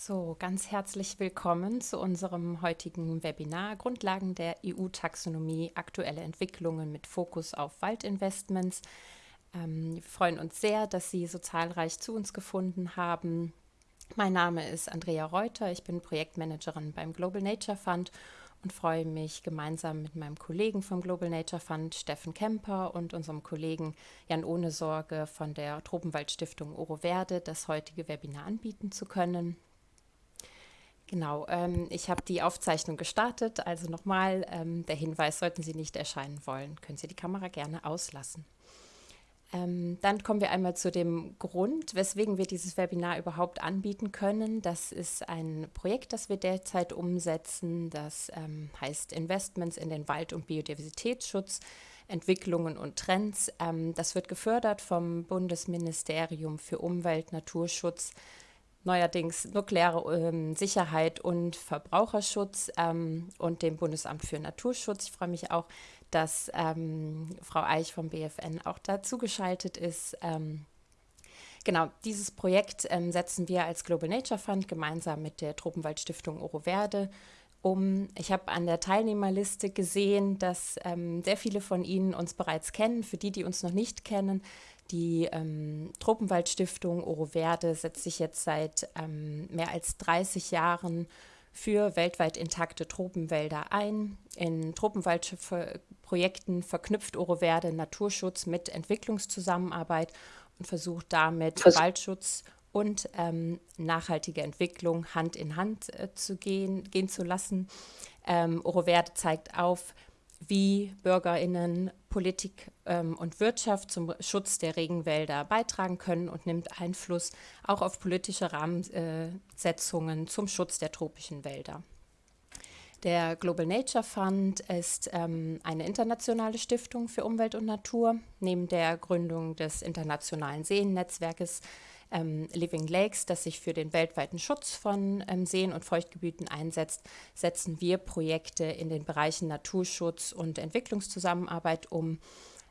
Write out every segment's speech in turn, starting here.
So, ganz herzlich willkommen zu unserem heutigen Webinar Grundlagen der EU-Taxonomie, aktuelle Entwicklungen mit Fokus auf Waldinvestments. Ähm, wir freuen uns sehr, dass Sie so zahlreich zu uns gefunden haben. Mein Name ist Andrea Reuter, ich bin Projektmanagerin beim Global Nature Fund und freue mich gemeinsam mit meinem Kollegen vom Global Nature Fund, Steffen Kemper, und unserem Kollegen Jan Ohnesorge von der Tropenwaldstiftung Oro Verde das heutige Webinar anbieten zu können. Genau, ähm, ich habe die Aufzeichnung gestartet. Also nochmal ähm, der Hinweis, sollten Sie nicht erscheinen wollen, können Sie die Kamera gerne auslassen. Ähm, dann kommen wir einmal zu dem Grund, weswegen wir dieses Webinar überhaupt anbieten können. Das ist ein Projekt, das wir derzeit umsetzen. Das ähm, heißt Investments in den Wald- und Biodiversitätsschutz, Entwicklungen und Trends. Ähm, das wird gefördert vom Bundesministerium für Umwelt, Naturschutz, neuerdings nukleare ähm, Sicherheit und Verbraucherschutz ähm, und dem Bundesamt für Naturschutz. Ich freue mich auch, dass ähm, Frau Eich vom BFN auch dazu geschaltet ist. Ähm, genau, dieses Projekt ähm, setzen wir als Global Nature Fund gemeinsam mit der Tropenwaldstiftung Oro Verde um. Ich habe an der Teilnehmerliste gesehen, dass ähm, sehr viele von Ihnen uns bereits kennen. Für die, die uns noch nicht kennen, die ähm, Tropenwaldstiftung Oro Verde setzt sich jetzt seit ähm, mehr als 30 Jahren für weltweit intakte Tropenwälder ein. In Tropenwaldprojekten verknüpft Oro Verde Naturschutz mit Entwicklungszusammenarbeit und versucht damit Vers Waldschutz und ähm, nachhaltige Entwicklung Hand in Hand äh, zu gehen, gehen zu lassen. Ähm, Oro Verde zeigt auf, wie BürgerInnen Politik ähm, und Wirtschaft zum Schutz der Regenwälder beitragen können und nimmt Einfluss auch auf politische Rahmensetzungen zum Schutz der tropischen Wälder. Der Global Nature Fund ist ähm, eine internationale Stiftung für Umwelt und Natur. Neben der Gründung des internationalen Seennetzwerkes ähm, Living Lakes, das sich für den weltweiten Schutz von ähm, Seen und Feuchtgebieten einsetzt, setzen wir Projekte in den Bereichen Naturschutz und Entwicklungszusammenarbeit um.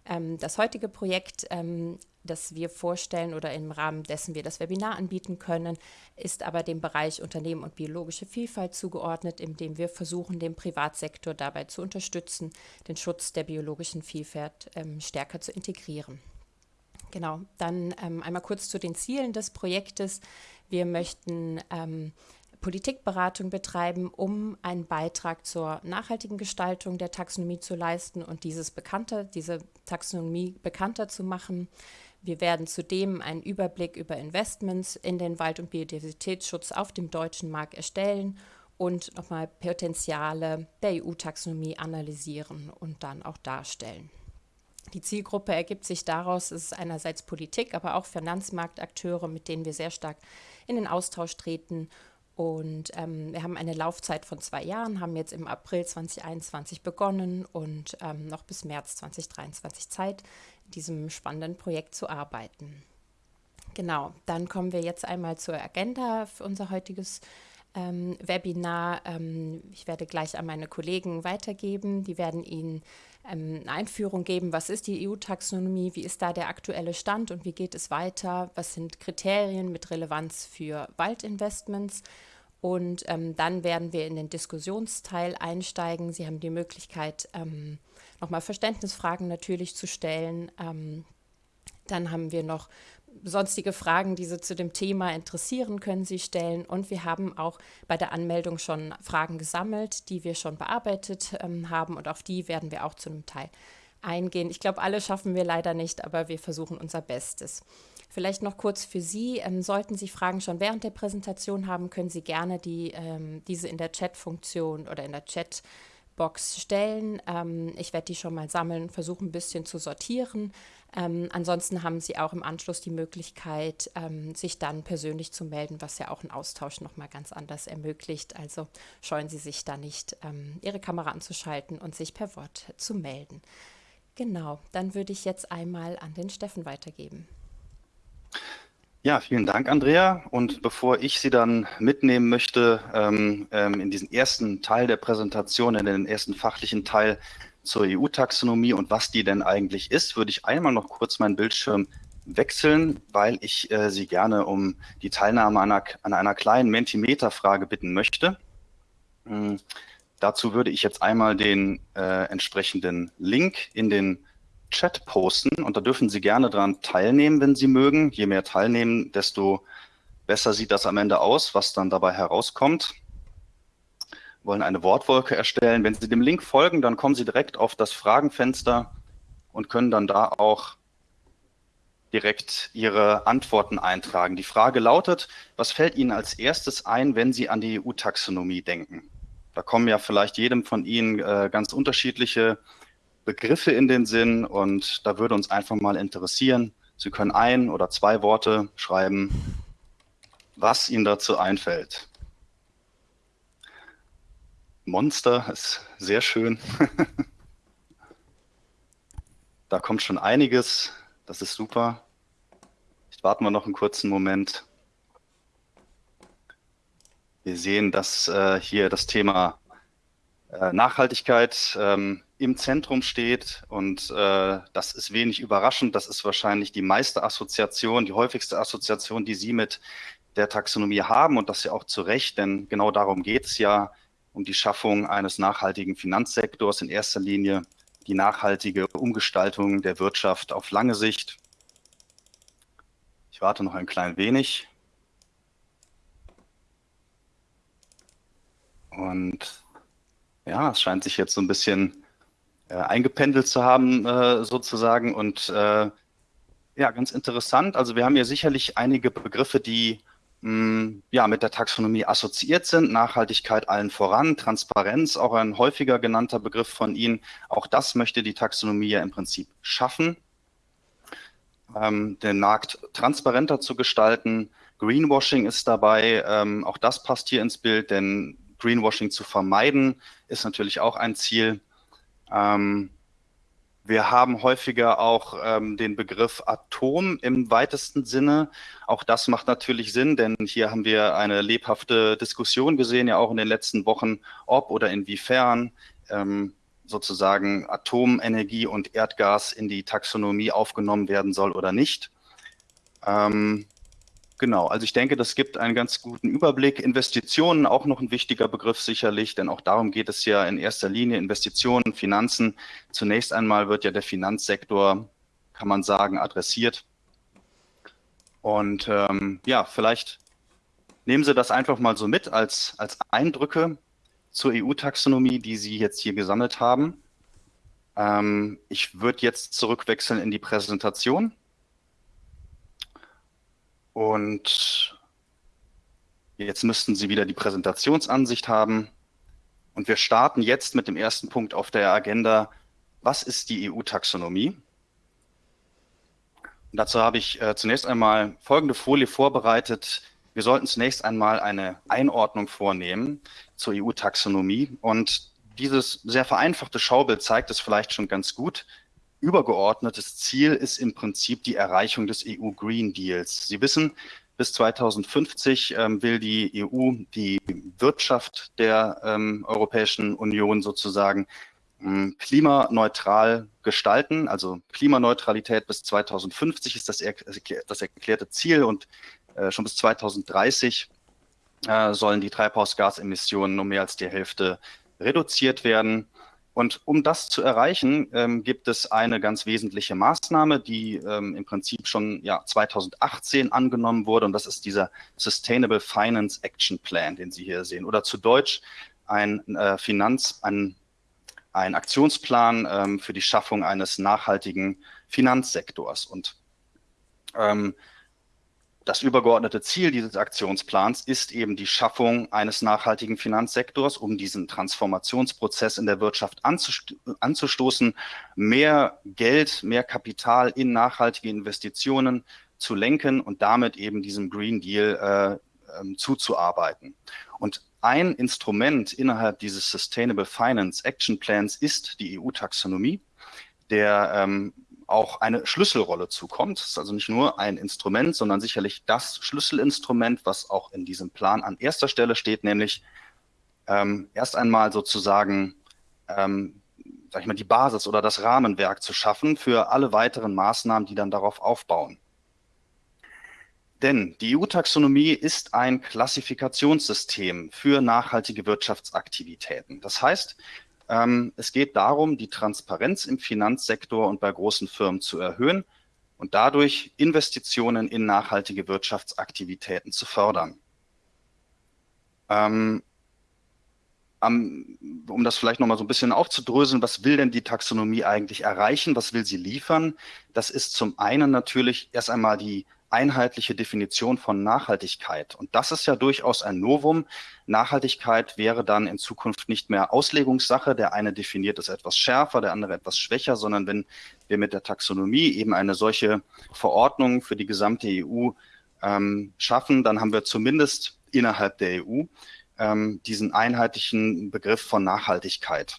Ähm, das heutige Projekt ähm, das wir vorstellen oder im Rahmen dessen wir das Webinar anbieten können, ist aber dem Bereich Unternehmen und biologische Vielfalt zugeordnet, indem wir versuchen, den Privatsektor dabei zu unterstützen, den Schutz der biologischen Vielfalt ähm, stärker zu integrieren. Genau, dann ähm, einmal kurz zu den Zielen des Projektes. Wir möchten ähm, Politikberatung betreiben, um einen Beitrag zur nachhaltigen Gestaltung der Taxonomie zu leisten und dieses bekannter, diese Taxonomie bekannter zu machen. Wir werden zudem einen Überblick über Investments in den Wald- und Biodiversitätsschutz auf dem deutschen Markt erstellen und nochmal Potenziale der EU-Taxonomie analysieren und dann auch darstellen. Die Zielgruppe ergibt sich daraus, es ist einerseits Politik, aber auch Finanzmarktakteure, mit denen wir sehr stark in den Austausch treten. Und ähm, wir haben eine Laufzeit von zwei Jahren, haben jetzt im April 2021 begonnen und ähm, noch bis März 2023 Zeit, in diesem spannenden Projekt zu arbeiten. Genau, dann kommen wir jetzt einmal zur Agenda für unser heutiges ähm, Webinar. Ähm, ich werde gleich an meine Kollegen weitergeben. Die werden Ihnen ähm, eine Einführung geben, was ist die EU-Taxonomie, wie ist da der aktuelle Stand und wie geht es weiter, was sind Kriterien mit Relevanz für Waldinvestments. Und ähm, dann werden wir in den Diskussionsteil einsteigen. Sie haben die Möglichkeit, ähm, nochmal Verständnisfragen natürlich zu stellen. Ähm, dann haben wir noch sonstige Fragen, die Sie zu dem Thema interessieren, können Sie stellen. Und wir haben auch bei der Anmeldung schon Fragen gesammelt, die wir schon bearbeitet ähm, haben. Und auf die werden wir auch zu einem Teil eingehen. Ich glaube, alle schaffen wir leider nicht, aber wir versuchen unser Bestes. Vielleicht noch kurz für Sie. Ähm, sollten Sie Fragen schon während der Präsentation haben, können Sie gerne die, ähm, diese in der Chat-Funktion oder in der Chat Box stellen. Ähm, ich werde die schon mal sammeln versuchen ein bisschen zu sortieren. Ähm, ansonsten haben Sie auch im Anschluss die Möglichkeit, ähm, sich dann persönlich zu melden, was ja auch einen Austausch nochmal ganz anders ermöglicht. Also scheuen Sie sich da nicht, ähm, Ihre Kamera anzuschalten und sich per Wort zu melden. Genau, dann würde ich jetzt einmal an den Steffen weitergeben. Ja, vielen Dank, Andrea. Und bevor ich Sie dann mitnehmen möchte ähm, ähm, in diesen ersten Teil der Präsentation, in den ersten fachlichen Teil zur EU-Taxonomie und was die denn eigentlich ist, würde ich einmal noch kurz meinen Bildschirm wechseln, weil ich äh, Sie gerne um die Teilnahme an einer, an einer kleinen Mentimeter-Frage bitten möchte. Ähm, dazu würde ich jetzt einmal den äh, entsprechenden Link in den Chat posten und da dürfen Sie gerne daran teilnehmen, wenn Sie mögen. Je mehr teilnehmen, desto besser sieht das am Ende aus, was dann dabei herauskommt. Wollen eine Wortwolke erstellen. Wenn Sie dem Link folgen, dann kommen Sie direkt auf das Fragenfenster und können dann da auch direkt Ihre Antworten eintragen. Die Frage lautet, was fällt Ihnen als erstes ein, wenn Sie an die EU-Taxonomie denken? Da kommen ja vielleicht jedem von Ihnen äh, ganz unterschiedliche Begriffe in den Sinn und da würde uns einfach mal interessieren, Sie können ein oder zwei Worte schreiben, was Ihnen dazu einfällt. Monster ist sehr schön. da kommt schon einiges. Das ist super. Jetzt warten wir noch einen kurzen Moment. Wir sehen, dass äh, hier das Thema äh, Nachhaltigkeit ähm, im Zentrum steht und äh, das ist wenig überraschend. Das ist wahrscheinlich die meiste Assoziation, die häufigste Assoziation, die Sie mit der Taxonomie haben und das ja auch zu Recht, denn genau darum geht es ja, um die Schaffung eines nachhaltigen Finanzsektors in erster Linie, die nachhaltige Umgestaltung der Wirtschaft auf lange Sicht. Ich warte noch ein klein wenig. Und ja, es scheint sich jetzt so ein bisschen äh, eingependelt zu haben, äh, sozusagen. Und äh, ja, ganz interessant. Also wir haben hier sicherlich einige Begriffe, die mh, ja, mit der Taxonomie assoziiert sind. Nachhaltigkeit allen voran, Transparenz, auch ein häufiger genannter Begriff von Ihnen. Auch das möchte die Taxonomie ja im Prinzip schaffen, ähm, den Markt transparenter zu gestalten. Greenwashing ist dabei, ähm, auch das passt hier ins Bild, denn Greenwashing zu vermeiden ist natürlich auch ein Ziel. Ähm, wir haben häufiger auch ähm, den Begriff Atom im weitesten Sinne. Auch das macht natürlich Sinn, denn hier haben wir eine lebhafte Diskussion gesehen, ja auch in den letzten Wochen, ob oder inwiefern ähm, sozusagen Atomenergie und Erdgas in die Taxonomie aufgenommen werden soll oder nicht. Ähm, Genau, also ich denke, das gibt einen ganz guten Überblick. Investitionen auch noch ein wichtiger Begriff sicherlich, denn auch darum geht es ja in erster Linie, Investitionen, Finanzen. Zunächst einmal wird ja der Finanzsektor, kann man sagen, adressiert. Und ähm, ja, vielleicht nehmen Sie das einfach mal so mit als, als Eindrücke zur EU-Taxonomie, die Sie jetzt hier gesammelt haben. Ähm, ich würde jetzt zurückwechseln in die Präsentation. Und jetzt müssten Sie wieder die Präsentationsansicht haben. Und wir starten jetzt mit dem ersten Punkt auf der Agenda. Was ist die EU-Taxonomie? dazu habe ich äh, zunächst einmal folgende Folie vorbereitet. Wir sollten zunächst einmal eine Einordnung vornehmen zur EU-Taxonomie. Und dieses sehr vereinfachte Schaubild zeigt es vielleicht schon ganz gut übergeordnetes Ziel ist im Prinzip die Erreichung des EU Green Deals. Sie wissen, bis 2050 ähm, will die EU die Wirtschaft der ähm, Europäischen Union sozusagen ähm, klimaneutral gestalten. Also Klimaneutralität bis 2050 ist das, das erklärte Ziel und äh, schon bis 2030 äh, sollen die Treibhausgasemissionen um mehr als die Hälfte reduziert werden. Und um das zu erreichen, ähm, gibt es eine ganz wesentliche Maßnahme, die ähm, im Prinzip schon ja, 2018 angenommen wurde. Und das ist dieser Sustainable Finance Action Plan, den Sie hier sehen. Oder zu Deutsch ein äh, Finanz, ein, ein Aktionsplan ähm, für die Schaffung eines nachhaltigen Finanzsektors. Und ähm, das übergeordnete Ziel dieses Aktionsplans ist eben die Schaffung eines nachhaltigen Finanzsektors, um diesen Transformationsprozess in der Wirtschaft anzustoßen, mehr Geld, mehr Kapital in nachhaltige Investitionen zu lenken und damit eben diesem Green Deal äh, äh, zuzuarbeiten. Und ein Instrument innerhalb dieses Sustainable Finance Action Plans ist die EU-Taxonomie, der ähm, auch eine Schlüsselrolle zukommt. Es ist also nicht nur ein Instrument, sondern sicherlich das Schlüsselinstrument, was auch in diesem Plan an erster Stelle steht, nämlich ähm, erst einmal sozusagen, ähm, sag ich mal, die Basis oder das Rahmenwerk zu schaffen für alle weiteren Maßnahmen, die dann darauf aufbauen. Denn die EU-Taxonomie ist ein Klassifikationssystem für nachhaltige Wirtschaftsaktivitäten. Das heißt, ähm, es geht darum, die Transparenz im Finanzsektor und bei großen Firmen zu erhöhen und dadurch Investitionen in nachhaltige Wirtschaftsaktivitäten zu fördern. Ähm, um das vielleicht nochmal so ein bisschen aufzudröseln, was will denn die Taxonomie eigentlich erreichen? Was will sie liefern? Das ist zum einen natürlich erst einmal die einheitliche Definition von Nachhaltigkeit. Und das ist ja durchaus ein Novum. Nachhaltigkeit wäre dann in Zukunft nicht mehr Auslegungssache. Der eine definiert es etwas schärfer, der andere etwas schwächer, sondern wenn wir mit der Taxonomie eben eine solche Verordnung für die gesamte EU ähm, schaffen, dann haben wir zumindest innerhalb der EU ähm, diesen einheitlichen Begriff von Nachhaltigkeit.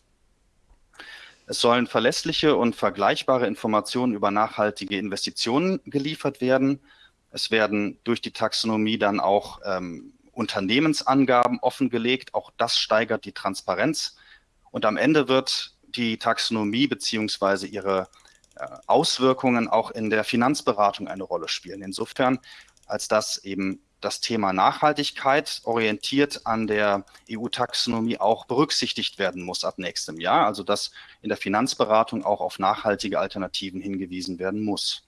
Es sollen verlässliche und vergleichbare Informationen über nachhaltige Investitionen geliefert werden. Es werden durch die Taxonomie dann auch ähm, Unternehmensangaben offengelegt. Auch das steigert die Transparenz. Und am Ende wird die Taxonomie beziehungsweise ihre äh, Auswirkungen auch in der Finanzberatung eine Rolle spielen. Insofern, als das eben das Thema Nachhaltigkeit orientiert an der EU-Taxonomie auch berücksichtigt werden muss ab nächstem Jahr. Also dass in der Finanzberatung auch auf nachhaltige Alternativen hingewiesen werden muss.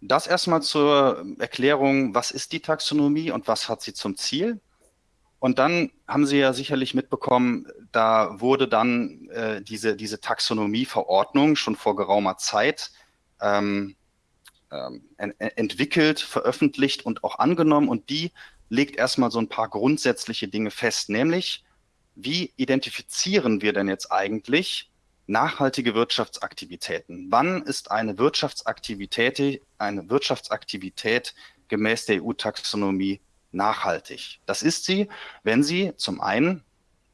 Das erstmal zur Erklärung, was ist die Taxonomie und was hat sie zum Ziel? Und dann haben Sie ja sicherlich mitbekommen, da wurde dann äh, diese, diese Taxonomie-Verordnung schon vor geraumer Zeit ähm, ähm, entwickelt, veröffentlicht und auch angenommen. Und die legt erstmal so ein paar grundsätzliche Dinge fest, nämlich wie identifizieren wir denn jetzt eigentlich nachhaltige Wirtschaftsaktivitäten? Wann ist eine Wirtschaftsaktivität, eine Wirtschaftsaktivität gemäß der EU-Taxonomie nachhaltig? Das ist sie, wenn sie zum einen,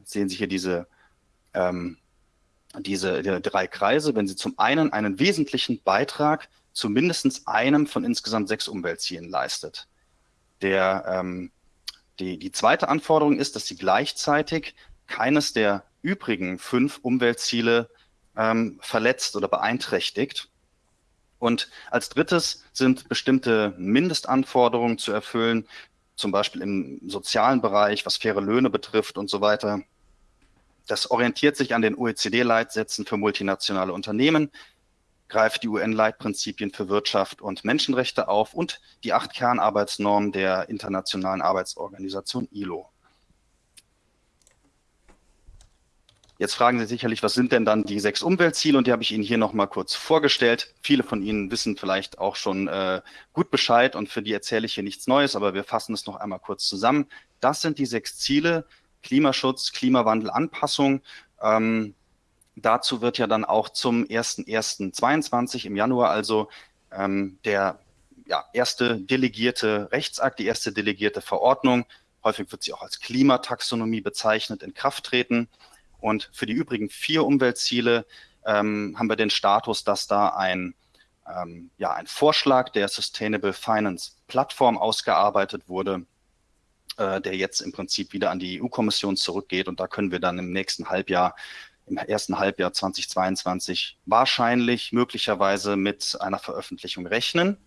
sehen Sie hier diese, ähm, diese die drei Kreise, wenn sie zum einen einen wesentlichen Beitrag zu mindestens einem von insgesamt sechs Umweltzielen leistet. Der, ähm, die, die zweite Anforderung ist, dass sie gleichzeitig keines der übrigen fünf Umweltziele ähm, verletzt oder beeinträchtigt. Und als drittes sind bestimmte Mindestanforderungen zu erfüllen, zum Beispiel im sozialen Bereich, was faire Löhne betrifft und so weiter. Das orientiert sich an den OECD-Leitsätzen für multinationale Unternehmen, greift die UN-Leitprinzipien für Wirtschaft und Menschenrechte auf und die acht Kernarbeitsnormen der Internationalen Arbeitsorganisation ILO. Jetzt fragen Sie sicherlich, was sind denn dann die sechs Umweltziele? Und die habe ich Ihnen hier nochmal kurz vorgestellt. Viele von Ihnen wissen vielleicht auch schon äh, gut Bescheid und für die erzähle ich hier nichts Neues, aber wir fassen es noch einmal kurz zusammen. Das sind die sechs Ziele, Klimaschutz, Klimawandel, Anpassung. Ähm, Dazu wird ja dann auch zum 1.1.22 im Januar also ähm, der ja, erste delegierte Rechtsakt, die erste delegierte Verordnung, häufig wird sie auch als Klimataxonomie bezeichnet, in Kraft treten. Und für die übrigen vier Umweltziele ähm, haben wir den Status, dass da ein, ähm, ja, ein Vorschlag der Sustainable Finance Plattform ausgearbeitet wurde, äh, der jetzt im Prinzip wieder an die EU-Kommission zurückgeht. Und da können wir dann im nächsten Halbjahr im ersten Halbjahr 2022 wahrscheinlich möglicherweise mit einer Veröffentlichung rechnen.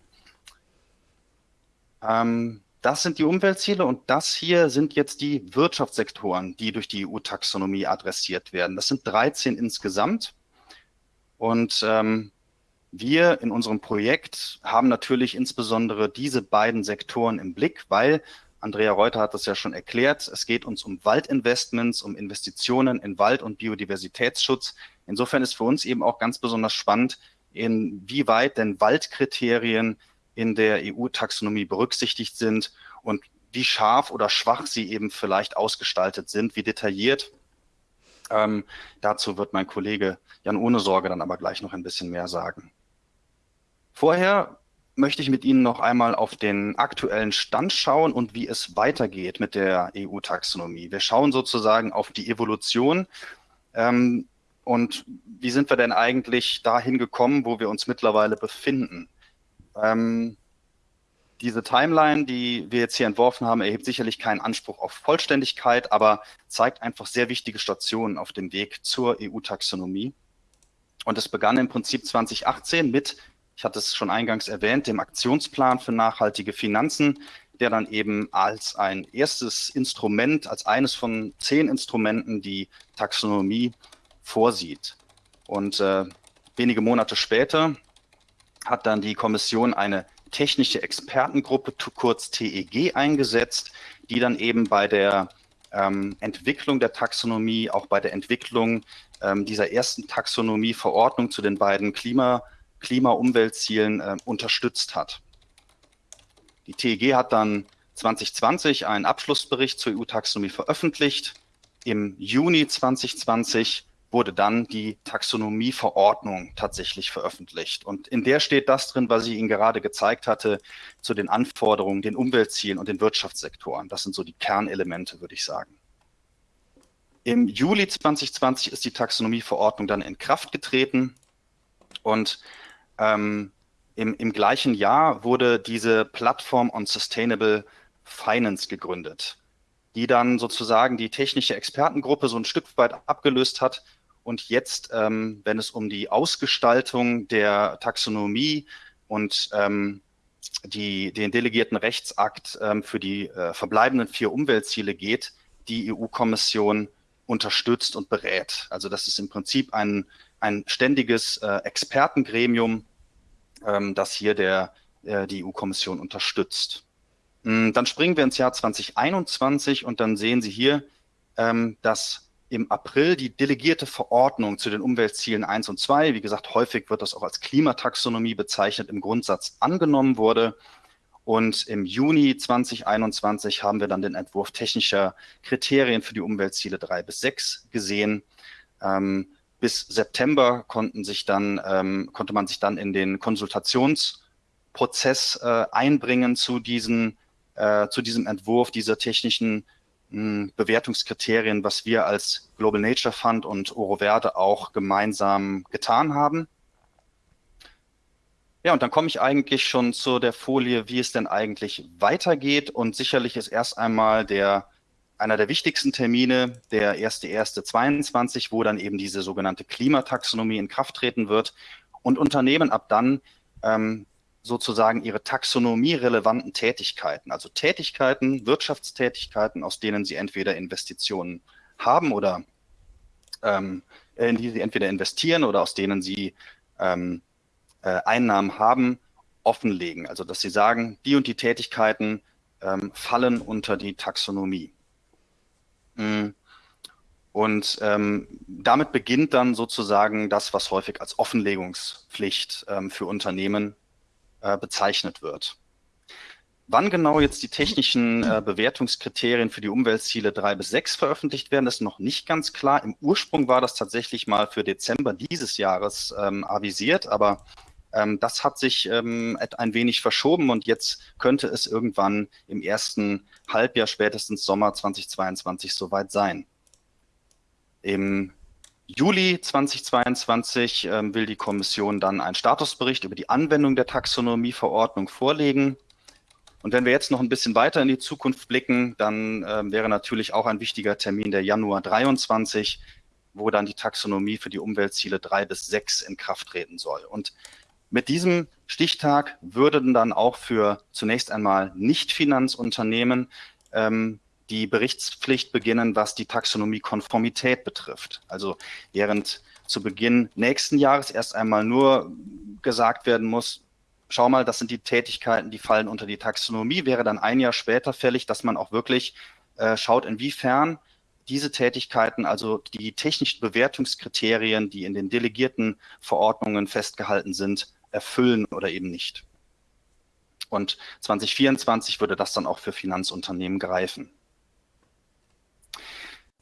Ähm, das sind die Umweltziele und das hier sind jetzt die Wirtschaftssektoren, die durch die EU-Taxonomie adressiert werden. Das sind 13 insgesamt. Und ähm, wir in unserem Projekt haben natürlich insbesondere diese beiden Sektoren im Blick, weil Andrea Reuter hat das ja schon erklärt. Es geht uns um Waldinvestments, um Investitionen in Wald- und Biodiversitätsschutz. Insofern ist für uns eben auch ganz besonders spannend, inwieweit denn Waldkriterien in der EU-Taxonomie berücksichtigt sind und wie scharf oder schwach sie eben vielleicht ausgestaltet sind, wie detailliert. Ähm, dazu wird mein Kollege Jan Ohne Sorge dann aber gleich noch ein bisschen mehr sagen. Vorher möchte ich mit Ihnen noch einmal auf den aktuellen Stand schauen und wie es weitergeht mit der EU-Taxonomie. Wir schauen sozusagen auf die Evolution ähm, und wie sind wir denn eigentlich dahin gekommen, wo wir uns mittlerweile befinden. Ähm, diese Timeline, die wir jetzt hier entworfen haben, erhebt sicherlich keinen Anspruch auf Vollständigkeit, aber zeigt einfach sehr wichtige Stationen auf dem Weg zur EU-Taxonomie. Und es begann im Prinzip 2018 mit ich hatte es schon eingangs erwähnt, dem Aktionsplan für nachhaltige Finanzen, der dann eben als ein erstes Instrument, als eines von zehn Instrumenten die Taxonomie vorsieht. Und äh, wenige Monate später hat dann die Kommission eine technische Expertengruppe, kurz TEG, eingesetzt, die dann eben bei der ähm, Entwicklung der Taxonomie, auch bei der Entwicklung ähm, dieser ersten Taxonomie-Verordnung zu den beiden Klima- Klima-Umweltzielen äh, unterstützt hat. Die TEG hat dann 2020 einen Abschlussbericht zur EU-Taxonomie veröffentlicht. Im Juni 2020 wurde dann die Taxonomieverordnung tatsächlich veröffentlicht. Und in der steht das drin, was ich Ihnen gerade gezeigt hatte, zu den Anforderungen, den Umweltzielen und den Wirtschaftssektoren. Das sind so die Kernelemente, würde ich sagen. Im Juli 2020 ist die Taxonomieverordnung dann in Kraft getreten und ähm, im, im gleichen Jahr wurde diese Plattform on Sustainable Finance gegründet, die dann sozusagen die technische Expertengruppe so ein Stück weit abgelöst hat und jetzt, ähm, wenn es um die Ausgestaltung der Taxonomie und ähm, die, den delegierten Rechtsakt ähm, für die äh, verbleibenden vier Umweltziele geht, die EU-Kommission unterstützt und berät. Also das ist im Prinzip ein, ein ständiges äh, Expertengremium, ähm, das hier der, äh, die EU-Kommission unterstützt. Mm, dann springen wir ins Jahr 2021 und dann sehen Sie hier, ähm, dass im April die delegierte Verordnung zu den Umweltzielen 1 und 2, wie gesagt, häufig wird das auch als Klimataxonomie bezeichnet, im Grundsatz angenommen wurde. Und im Juni 2021 haben wir dann den Entwurf technischer Kriterien für die Umweltziele 3 bis 6 gesehen. Ähm, bis September konnten sich dann, ähm, konnte man sich dann in den Konsultationsprozess äh, einbringen zu, diesen, äh, zu diesem Entwurf dieser technischen Bewertungskriterien, was wir als Global Nature Fund und Oro Verde auch gemeinsam getan haben. Ja, und dann komme ich eigentlich schon zu der Folie, wie es denn eigentlich weitergeht. Und sicherlich ist erst einmal der einer der wichtigsten Termine, der 1.1.22, wo dann eben diese sogenannte Klimataxonomie in Kraft treten wird und Unternehmen ab dann ähm, sozusagen ihre taxonomie-relevanten Tätigkeiten, also Tätigkeiten, Wirtschaftstätigkeiten, aus denen sie entweder Investitionen haben oder ähm, in die sie entweder investieren oder aus denen sie ähm, äh, Einnahmen haben, offenlegen. Also dass sie sagen, die und die Tätigkeiten ähm, fallen unter die Taxonomie. Mm. Und ähm, damit beginnt dann sozusagen das, was häufig als Offenlegungspflicht ähm, für Unternehmen äh, bezeichnet wird. Wann genau jetzt die technischen äh, Bewertungskriterien für die Umweltziele 3 bis 6 veröffentlicht werden, ist noch nicht ganz klar. Im Ursprung war das tatsächlich mal für Dezember dieses Jahres ähm, avisiert, aber ähm, das hat sich ähm, ein wenig verschoben und jetzt könnte es irgendwann im ersten Halbjahr, spätestens Sommer 2022 soweit sein. Im Juli 2022 ähm, will die Kommission dann einen Statusbericht über die Anwendung der Taxonomieverordnung vorlegen. Und wenn wir jetzt noch ein bisschen weiter in die Zukunft blicken, dann äh, wäre natürlich auch ein wichtiger Termin der Januar 23, wo dann die Taxonomie für die Umweltziele 3 bis 6 in Kraft treten soll. Und mit diesem Stichtag würden dann auch für zunächst einmal Nicht-Finanzunternehmen ähm, die Berichtspflicht beginnen, was die Taxonomie-Konformität betrifft. Also während zu Beginn nächsten Jahres erst einmal nur gesagt werden muss, schau mal, das sind die Tätigkeiten, die fallen unter die Taxonomie, wäre dann ein Jahr später fällig, dass man auch wirklich äh, schaut, inwiefern diese Tätigkeiten, also die technischen Bewertungskriterien, die in den delegierten Verordnungen festgehalten sind, erfüllen oder eben nicht. Und 2024 würde das dann auch für Finanzunternehmen greifen.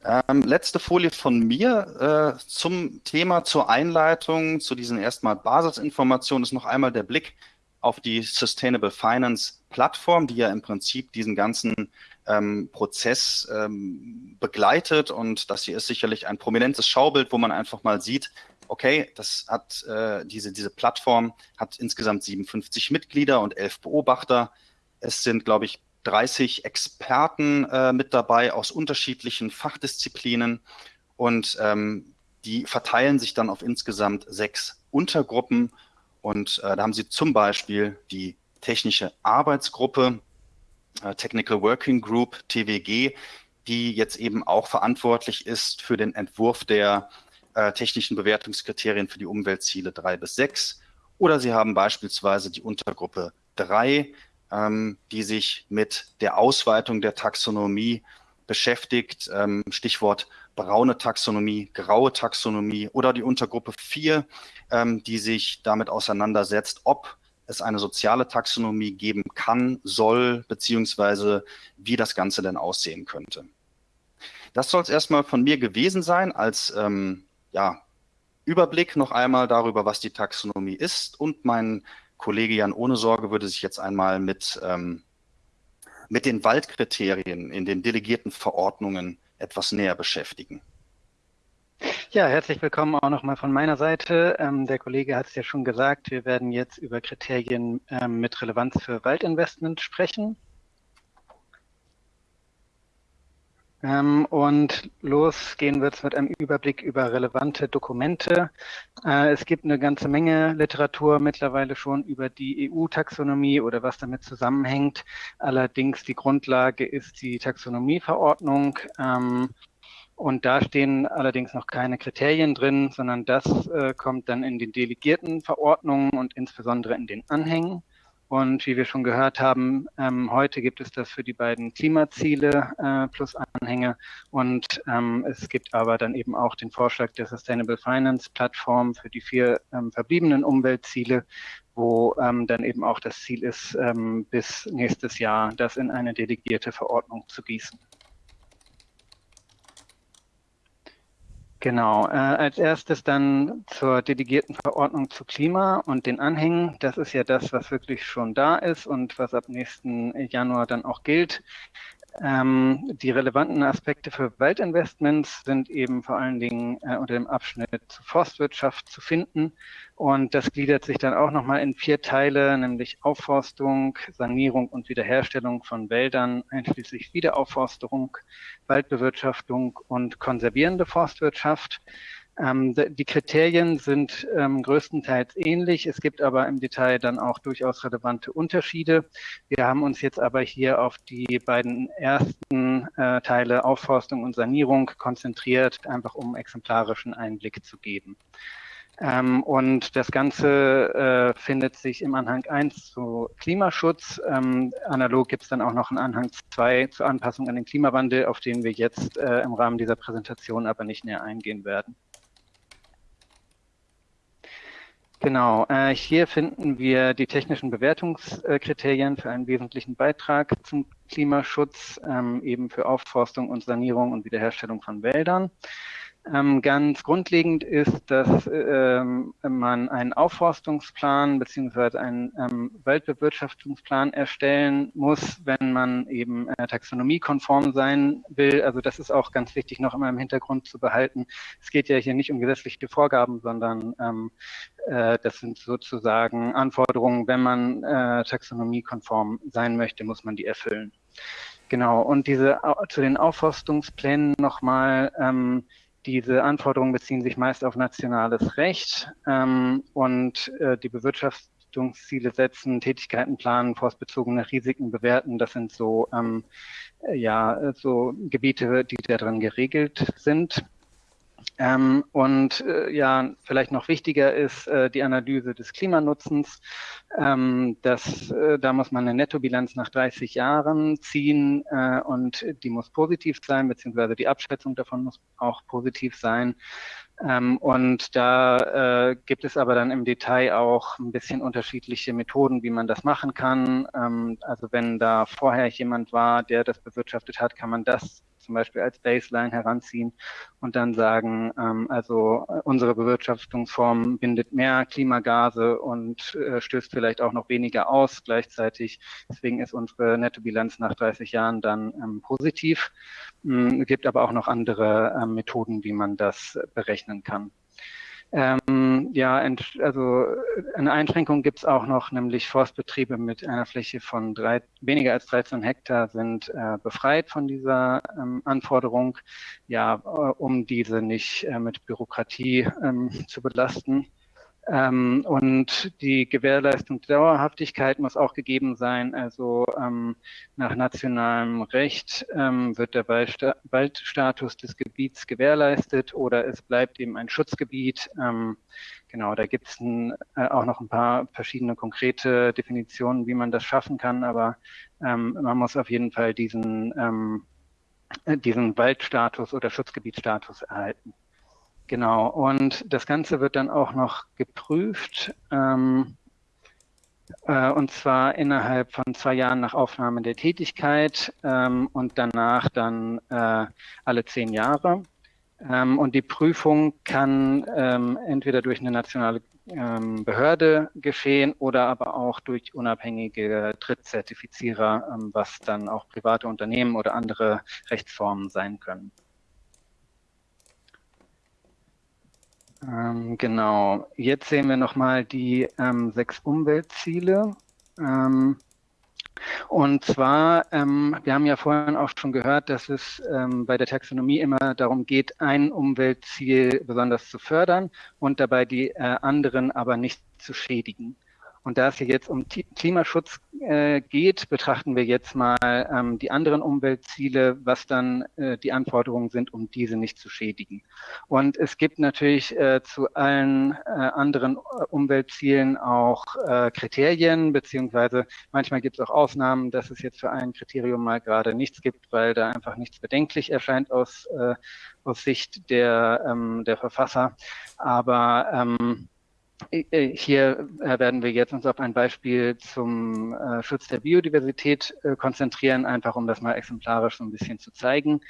Ähm, letzte Folie von mir äh, zum Thema, zur Einleitung, zu diesen erstmal Basisinformationen ist noch einmal der Blick auf die Sustainable Finance Plattform, die ja im Prinzip diesen ganzen ähm, Prozess ähm, begleitet. Und das hier ist sicherlich ein prominentes Schaubild, wo man einfach mal sieht, okay, das hat äh, diese, diese Plattform hat insgesamt 57 Mitglieder und 11 Beobachter. Es sind, glaube ich, 30 Experten äh, mit dabei aus unterschiedlichen Fachdisziplinen und ähm, die verteilen sich dann auf insgesamt sechs Untergruppen Und äh, da haben sie zum Beispiel die technische Arbeitsgruppe, äh, Technical Working Group, TWG, die jetzt eben auch verantwortlich ist für den Entwurf der äh, technischen Bewertungskriterien für die Umweltziele drei bis sechs. Oder Sie haben beispielsweise die Untergruppe drei, ähm, die sich mit der Ausweitung der Taxonomie beschäftigt. Ähm, Stichwort braune Taxonomie, graue Taxonomie oder die Untergruppe 4, ähm, die sich damit auseinandersetzt, ob es eine soziale Taxonomie geben kann, soll, beziehungsweise wie das Ganze denn aussehen könnte. Das soll es erstmal von mir gewesen sein als ähm, ja, Überblick noch einmal darüber, was die Taxonomie ist. Und mein Kollege Jan Ohne Sorge würde sich jetzt einmal mit, ähm, mit den Waldkriterien in den delegierten Verordnungen etwas näher beschäftigen. Ja, herzlich willkommen auch nochmal von meiner Seite. Ähm, der Kollege hat es ja schon gesagt, wir werden jetzt über Kriterien ähm, mit Relevanz für Waldinvestment sprechen. Ähm, und los gehen wir jetzt mit einem Überblick über relevante Dokumente. Äh, es gibt eine ganze Menge Literatur mittlerweile schon über die EU-Taxonomie oder was damit zusammenhängt. Allerdings die Grundlage ist die Taxonomieverordnung. Ähm, und da stehen allerdings noch keine Kriterien drin, sondern das äh, kommt dann in den delegierten Verordnungen und insbesondere in den Anhängen. Und wie wir schon gehört haben, ähm, heute gibt es das für die beiden Klimaziele äh, plus Anhänge. Und ähm, es gibt aber dann eben auch den Vorschlag der Sustainable Finance Plattform für die vier ähm, verbliebenen Umweltziele, wo ähm, dann eben auch das Ziel ist, ähm, bis nächstes Jahr das in eine delegierte Verordnung zu gießen. Genau, äh, als erstes dann zur delegierten Verordnung zu Klima und den Anhängen. Das ist ja das, was wirklich schon da ist und was ab nächsten Januar dann auch gilt. Ähm, die relevanten Aspekte für Waldinvestments sind eben vor allen Dingen äh, unter dem Abschnitt zu Forstwirtschaft zu finden. Und das gliedert sich dann auch nochmal in vier Teile, nämlich Aufforstung, Sanierung und Wiederherstellung von Wäldern, einschließlich Wiederaufforstung, Waldbewirtschaftung und konservierende Forstwirtschaft. Ähm, die Kriterien sind ähm, größtenteils ähnlich. Es gibt aber im Detail dann auch durchaus relevante Unterschiede. Wir haben uns jetzt aber hier auf die beiden ersten äh, Teile Aufforstung und Sanierung konzentriert, einfach um exemplarischen Einblick zu geben. Ähm, und das Ganze äh, findet sich im Anhang 1 zu Klimaschutz. Ähm, analog gibt es dann auch noch einen Anhang 2 zur Anpassung an den Klimawandel, auf den wir jetzt äh, im Rahmen dieser Präsentation aber nicht näher eingehen werden. Genau, äh, hier finden wir die technischen Bewertungskriterien für einen wesentlichen Beitrag zum Klimaschutz, ähm, eben für Aufforstung und Sanierung und Wiederherstellung von Wäldern. Ähm, ganz grundlegend ist, dass ähm, man einen Aufforstungsplan beziehungsweise einen ähm, Waldbewirtschaftungsplan erstellen muss, wenn man eben äh, taxonomiekonform sein will. Also das ist auch ganz wichtig noch immer im Hintergrund zu behalten. Es geht ja hier nicht um gesetzliche Vorgaben, sondern ähm, äh, das sind sozusagen Anforderungen, wenn man äh, taxonomiekonform sein möchte, muss man die erfüllen. Genau, und diese zu den Aufforstungsplänen nochmal, ähm, diese Anforderungen beziehen sich meist auf nationales Recht ähm, und äh, die Bewirtschaftungsziele setzen, Tätigkeiten planen, forstbezogene Risiken bewerten. Das sind so, ähm, ja, so Gebiete, die da drin geregelt sind. Ähm, und äh, ja, vielleicht noch wichtiger ist äh, die Analyse des Klimanutzens. Ähm, das, äh, da muss man eine Nettobilanz nach 30 Jahren ziehen äh, und die muss positiv sein, beziehungsweise die Abschätzung davon muss auch positiv sein. Ähm, und da äh, gibt es aber dann im Detail auch ein bisschen unterschiedliche Methoden, wie man das machen kann. Ähm, also wenn da vorher jemand war, der das bewirtschaftet hat, kann man das zum Beispiel als Baseline heranziehen und dann sagen, ähm, also äh, unsere Bewirtschaftungsform bindet mehr Klimagase und äh, stößt vielleicht auch noch weniger aus gleichzeitig. Deswegen ist unsere Nettobilanz nach 30 Jahren dann ähm, positiv. Ähm, gibt aber auch noch andere ähm, Methoden, wie man das berechnen kann. Ähm, ja, also eine Einschränkung gibt es auch noch, nämlich Forstbetriebe mit einer Fläche von drei, weniger als 13 Hektar sind äh, befreit von dieser ähm, Anforderung, ja, äh, um diese nicht äh, mit Bürokratie ähm, zu belasten. Ähm, und die Gewährleistung der Dauerhaftigkeit muss auch gegeben sein. Also ähm, nach nationalem Recht ähm, wird der Waldsta Waldstatus des Gebiets gewährleistet oder es bleibt eben ein Schutzgebiet. Ähm, genau, da gibt es äh, auch noch ein paar verschiedene konkrete Definitionen, wie man das schaffen kann, aber ähm, man muss auf jeden Fall diesen, ähm, diesen Waldstatus oder Schutzgebietsstatus erhalten. Genau, und das Ganze wird dann auch noch geprüft, ähm, äh, und zwar innerhalb von zwei Jahren nach Aufnahme der Tätigkeit ähm, und danach dann äh, alle zehn Jahre. Ähm, und die Prüfung kann ähm, entweder durch eine nationale ähm, Behörde geschehen oder aber auch durch unabhängige Drittzertifizierer, ähm, was dann auch private Unternehmen oder andere Rechtsformen sein können. Ähm, genau. Jetzt sehen wir nochmal die ähm, sechs Umweltziele. Ähm, und zwar, ähm, wir haben ja vorhin auch schon gehört, dass es ähm, bei der Taxonomie immer darum geht, ein Umweltziel besonders zu fördern und dabei die äh, anderen aber nicht zu schädigen. Und da es hier jetzt um Klimaschutz äh, geht, betrachten wir jetzt mal ähm, die anderen Umweltziele, was dann äh, die Anforderungen sind, um diese nicht zu schädigen. Und es gibt natürlich äh, zu allen äh, anderen äh, Umweltzielen auch äh, Kriterien, beziehungsweise manchmal gibt es auch Ausnahmen, dass es jetzt für ein Kriterium mal gerade nichts gibt, weil da einfach nichts bedenklich erscheint aus, aus Sicht der, ähm, der Verfasser. Aber ähm, äh, hier äh, werden wir jetzt uns auf ein Beispiel zum äh, Schutz der Biodiversität konzentrieren, einfach um das mal exemplarisch so ein bisschen zu zeigen.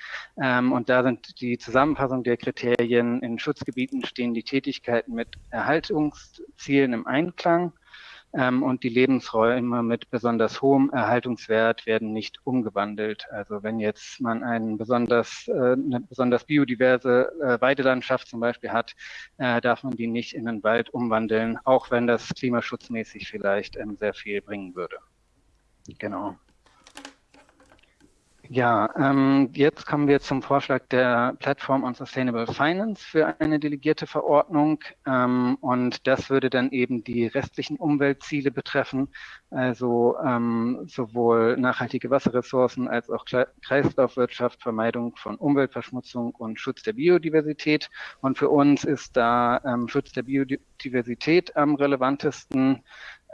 Ähm, und da sind die Zusammenfassung der Kriterien in Schutzgebieten stehen die Tätigkeiten mit Erhaltungszielen im Einklang ähm, und die Lebensräume mit besonders hohem Erhaltungswert werden nicht umgewandelt. Also wenn jetzt man einen besonders, äh, eine besonders biodiverse äh, Weidelandschaft zum Beispiel hat, äh, darf man die nicht in einen Wald umwandeln, auch wenn das klimaschutzmäßig vielleicht ähm, sehr viel bringen würde. Genau. Ja, ähm, jetzt kommen wir zum Vorschlag der Plattform on Sustainable Finance für eine delegierte Verordnung. Ähm, und das würde dann eben die restlichen Umweltziele betreffen, also ähm, sowohl nachhaltige Wasserressourcen als auch Kreislaufwirtschaft, Vermeidung von Umweltverschmutzung und Schutz der Biodiversität. Und für uns ist da ähm, Schutz der Biodiversität am relevantesten.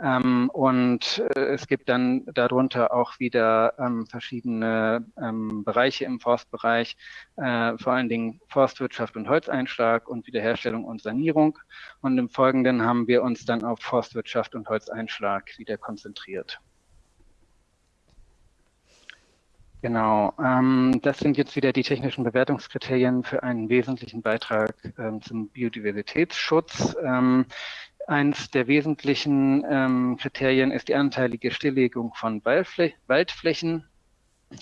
Ähm, und äh, es gibt dann darunter auch wieder ähm, verschiedene ähm, Bereiche im Forstbereich, äh, vor allen Dingen Forstwirtschaft und Holzeinschlag und Wiederherstellung und Sanierung. Und im Folgenden haben wir uns dann auf Forstwirtschaft und Holzeinschlag wieder konzentriert. Genau, ähm, das sind jetzt wieder die technischen Bewertungskriterien für einen wesentlichen Beitrag ähm, zum Biodiversitätsschutz. Eins der wesentlichen ähm, Kriterien ist die anteilige Stilllegung von Waldflä Waldflächen.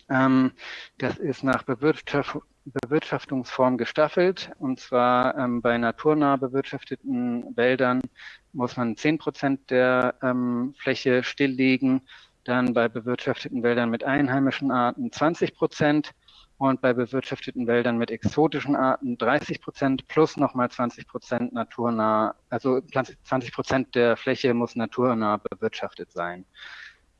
Ähm, das ist nach Bewirtschaft Bewirtschaftungsform gestaffelt. Und zwar ähm, bei naturnah bewirtschafteten Wäldern muss man 10 Prozent der ähm, Fläche stilllegen. Dann bei bewirtschafteten Wäldern mit einheimischen Arten 20 Prozent und bei bewirtschafteten Wäldern mit exotischen Arten 30 Prozent plus nochmal 20 Prozent naturnah, also 20 Prozent der Fläche muss naturnah bewirtschaftet sein.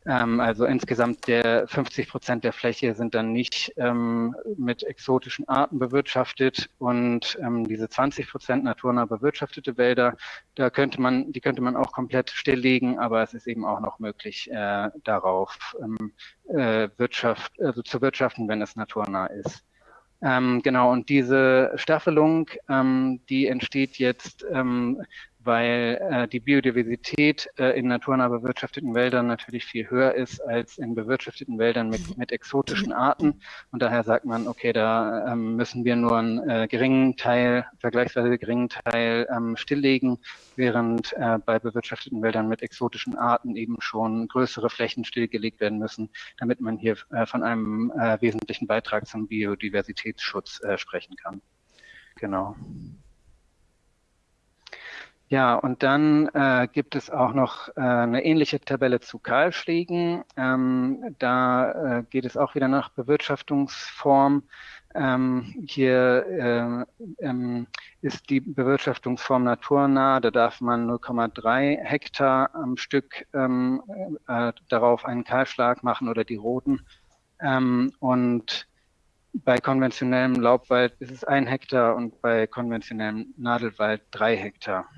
Ähm, also insgesamt der 50 Prozent der Fläche sind dann nicht ähm, mit exotischen Arten bewirtschaftet und ähm, diese 20 Prozent naturnah bewirtschaftete Wälder, da könnte man, die könnte man auch komplett stilllegen, aber es ist eben auch noch möglich, äh, darauf ähm, äh, Wirtschaft, also zu wirtschaften, wenn es naturnah ist. Ähm, genau, und diese Staffelung, ähm, die entsteht jetzt ähm, weil äh, die Biodiversität äh, in naturnah bewirtschafteten Wäldern natürlich viel höher ist als in bewirtschafteten Wäldern mit, mit exotischen Arten. Und daher sagt man, okay, da ähm, müssen wir nur einen äh, geringen Teil, vergleichsweise geringen Teil ähm, stilllegen, während äh, bei bewirtschafteten Wäldern mit exotischen Arten eben schon größere Flächen stillgelegt werden müssen, damit man hier äh, von einem äh, wesentlichen Beitrag zum Biodiversitätsschutz sprechen kann. Genau. Ja, und dann äh, gibt es auch noch äh, eine ähnliche Tabelle zu Kahlschlägen. Ähm, da äh, geht es auch wieder nach Bewirtschaftungsform. Ähm, hier äh, ähm, ist die Bewirtschaftungsform naturnah. Da darf man 0,3 Hektar am Stück ähm, äh, darauf einen Kahlschlag machen oder die roten. Ähm, und bei konventionellem Laubwald ist es ein Hektar und bei konventionellem Nadelwald drei Hektar.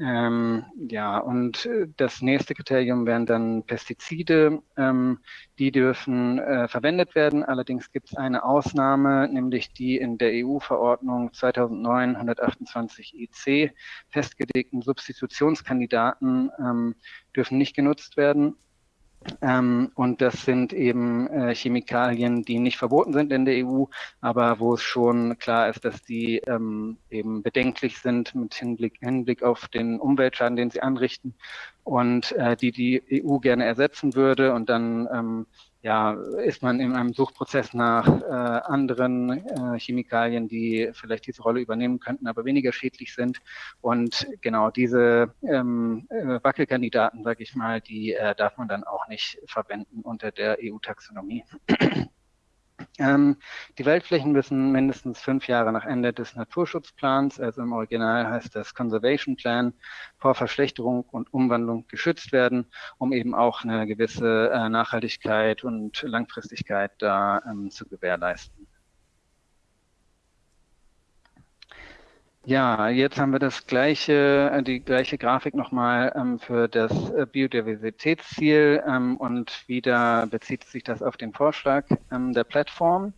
Ähm, ja, und äh, das nächste Kriterium wären dann Pestizide. Ähm, die dürfen äh, verwendet werden. Allerdings gibt es eine Ausnahme, nämlich die in der EU-Verordnung 2009-128 EC festgelegten Substitutionskandidaten ähm, dürfen nicht genutzt werden. Ähm, und das sind eben äh, Chemikalien, die nicht verboten sind in der EU, aber wo es schon klar ist, dass die ähm, eben bedenklich sind mit Hinblick, Hinblick auf den Umweltschaden, den sie anrichten und äh, die die EU gerne ersetzen würde. Und dann ähm, ja, ist man in einem Suchprozess nach äh, anderen äh, Chemikalien, die vielleicht diese Rolle übernehmen könnten, aber weniger schädlich sind. Und genau diese ähm, äh, Wackelkandidaten, sage ich mal, die äh, darf man dann auch nicht verwenden unter der EU-Taxonomie. Ähm, die Waldflächen müssen mindestens fünf Jahre nach Ende des Naturschutzplans, also im Original heißt das Conservation Plan, vor Verschlechterung und Umwandlung geschützt werden, um eben auch eine gewisse äh, Nachhaltigkeit und Langfristigkeit da ähm, zu gewährleisten. Ja, jetzt haben wir das gleiche, äh, die gleiche Grafik nochmal ähm, für das äh, Biodiversitätsziel ähm, und wieder bezieht sich das auf den Vorschlag ähm, der Plattform.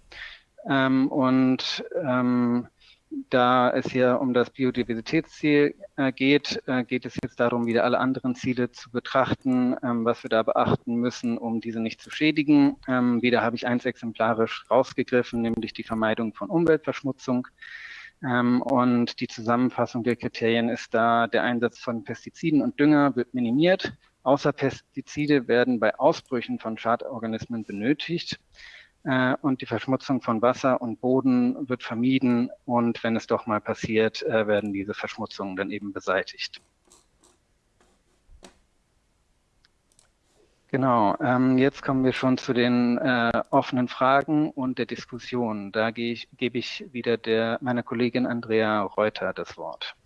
Ähm, und ähm, da es hier um das Biodiversitätsziel äh, geht, äh, geht es jetzt darum, wieder alle anderen Ziele zu betrachten, ähm, was wir da beachten müssen, um diese nicht zu schädigen. wieder habe ich eins exemplarisch rausgegriffen, nämlich die Vermeidung von Umweltverschmutzung. Ähm, und die Zusammenfassung der Kriterien ist da, der Einsatz von Pestiziden und Dünger wird minimiert. Außer Pestizide werden bei Ausbrüchen von Schadorganismen benötigt. Äh, und die Verschmutzung von Wasser und Boden wird vermieden. Und wenn es doch mal passiert, äh, werden diese Verschmutzungen dann eben beseitigt. Genau, ähm, jetzt kommen wir schon zu den äh, offenen Fragen und der Diskussion. Da ich, gebe ich wieder der, meiner Kollegin Andrea Reuter das Wort.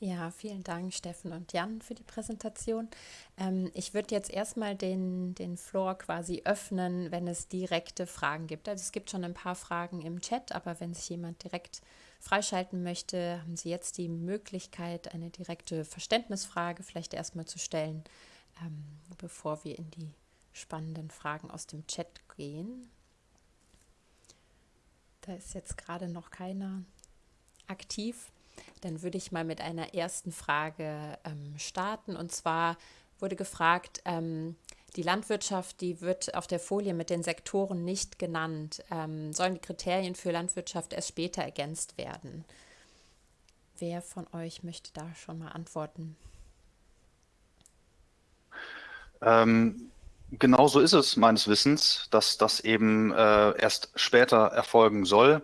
Ja, vielen Dank, Steffen und Jan, für die Präsentation. Ähm, ich würde jetzt erstmal den, den Floor quasi öffnen, wenn es direkte Fragen gibt. Also es gibt schon ein paar Fragen im Chat, aber wenn sich jemand direkt freischalten möchte, haben Sie jetzt die Möglichkeit, eine direkte Verständnisfrage vielleicht erstmal zu stellen ähm, bevor wir in die spannenden Fragen aus dem Chat gehen. Da ist jetzt gerade noch keiner aktiv. Dann würde ich mal mit einer ersten Frage ähm, starten. Und zwar wurde gefragt, ähm, die Landwirtschaft, die wird auf der Folie mit den Sektoren nicht genannt. Ähm, sollen die Kriterien für Landwirtschaft erst später ergänzt werden? Wer von euch möchte da schon mal antworten? Ähm, genau so ist es meines Wissens, dass das eben äh, erst später erfolgen soll.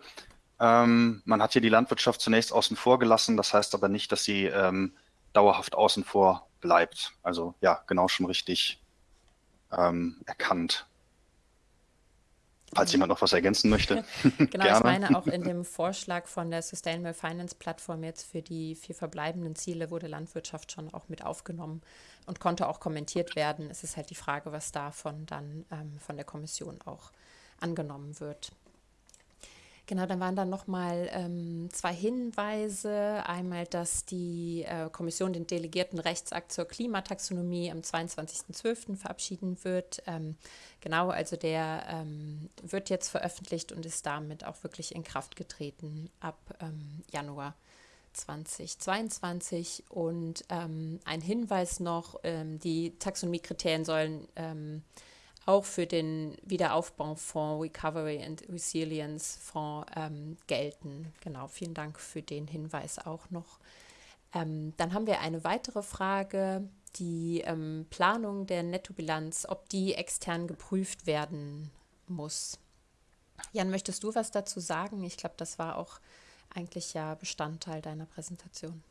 Ähm, man hat hier die Landwirtschaft zunächst außen vor gelassen, das heißt aber nicht, dass sie ähm, dauerhaft außen vor bleibt. Also ja, genau schon richtig ähm, erkannt. Falls jemand noch was ergänzen möchte. genau, Gerne. ich meine auch in dem Vorschlag von der Sustainable Finance Plattform jetzt für die vier verbleibenden Ziele wurde Landwirtschaft schon auch mit aufgenommen und konnte auch kommentiert werden. Es ist halt die Frage, was davon dann ähm, von der Kommission auch angenommen wird. Genau, dann waren dann nochmal ähm, zwei Hinweise. Einmal, dass die äh, Kommission den delegierten Rechtsakt zur Klimataxonomie am 22.12. verabschieden wird. Ähm, genau, also der ähm, wird jetzt veröffentlicht und ist damit auch wirklich in Kraft getreten ab ähm, Januar 2022. Und ähm, ein Hinweis noch, ähm, die Taxonomiekriterien sollen auch für den Wiederaufbaufonds Recovery and Resilience Fonds ähm, gelten. Genau, vielen Dank für den Hinweis auch noch. Ähm, dann haben wir eine weitere Frage, die ähm, Planung der Nettobilanz, ob die extern geprüft werden muss. Jan, möchtest du was dazu sagen? Ich glaube, das war auch eigentlich ja Bestandteil deiner Präsentation.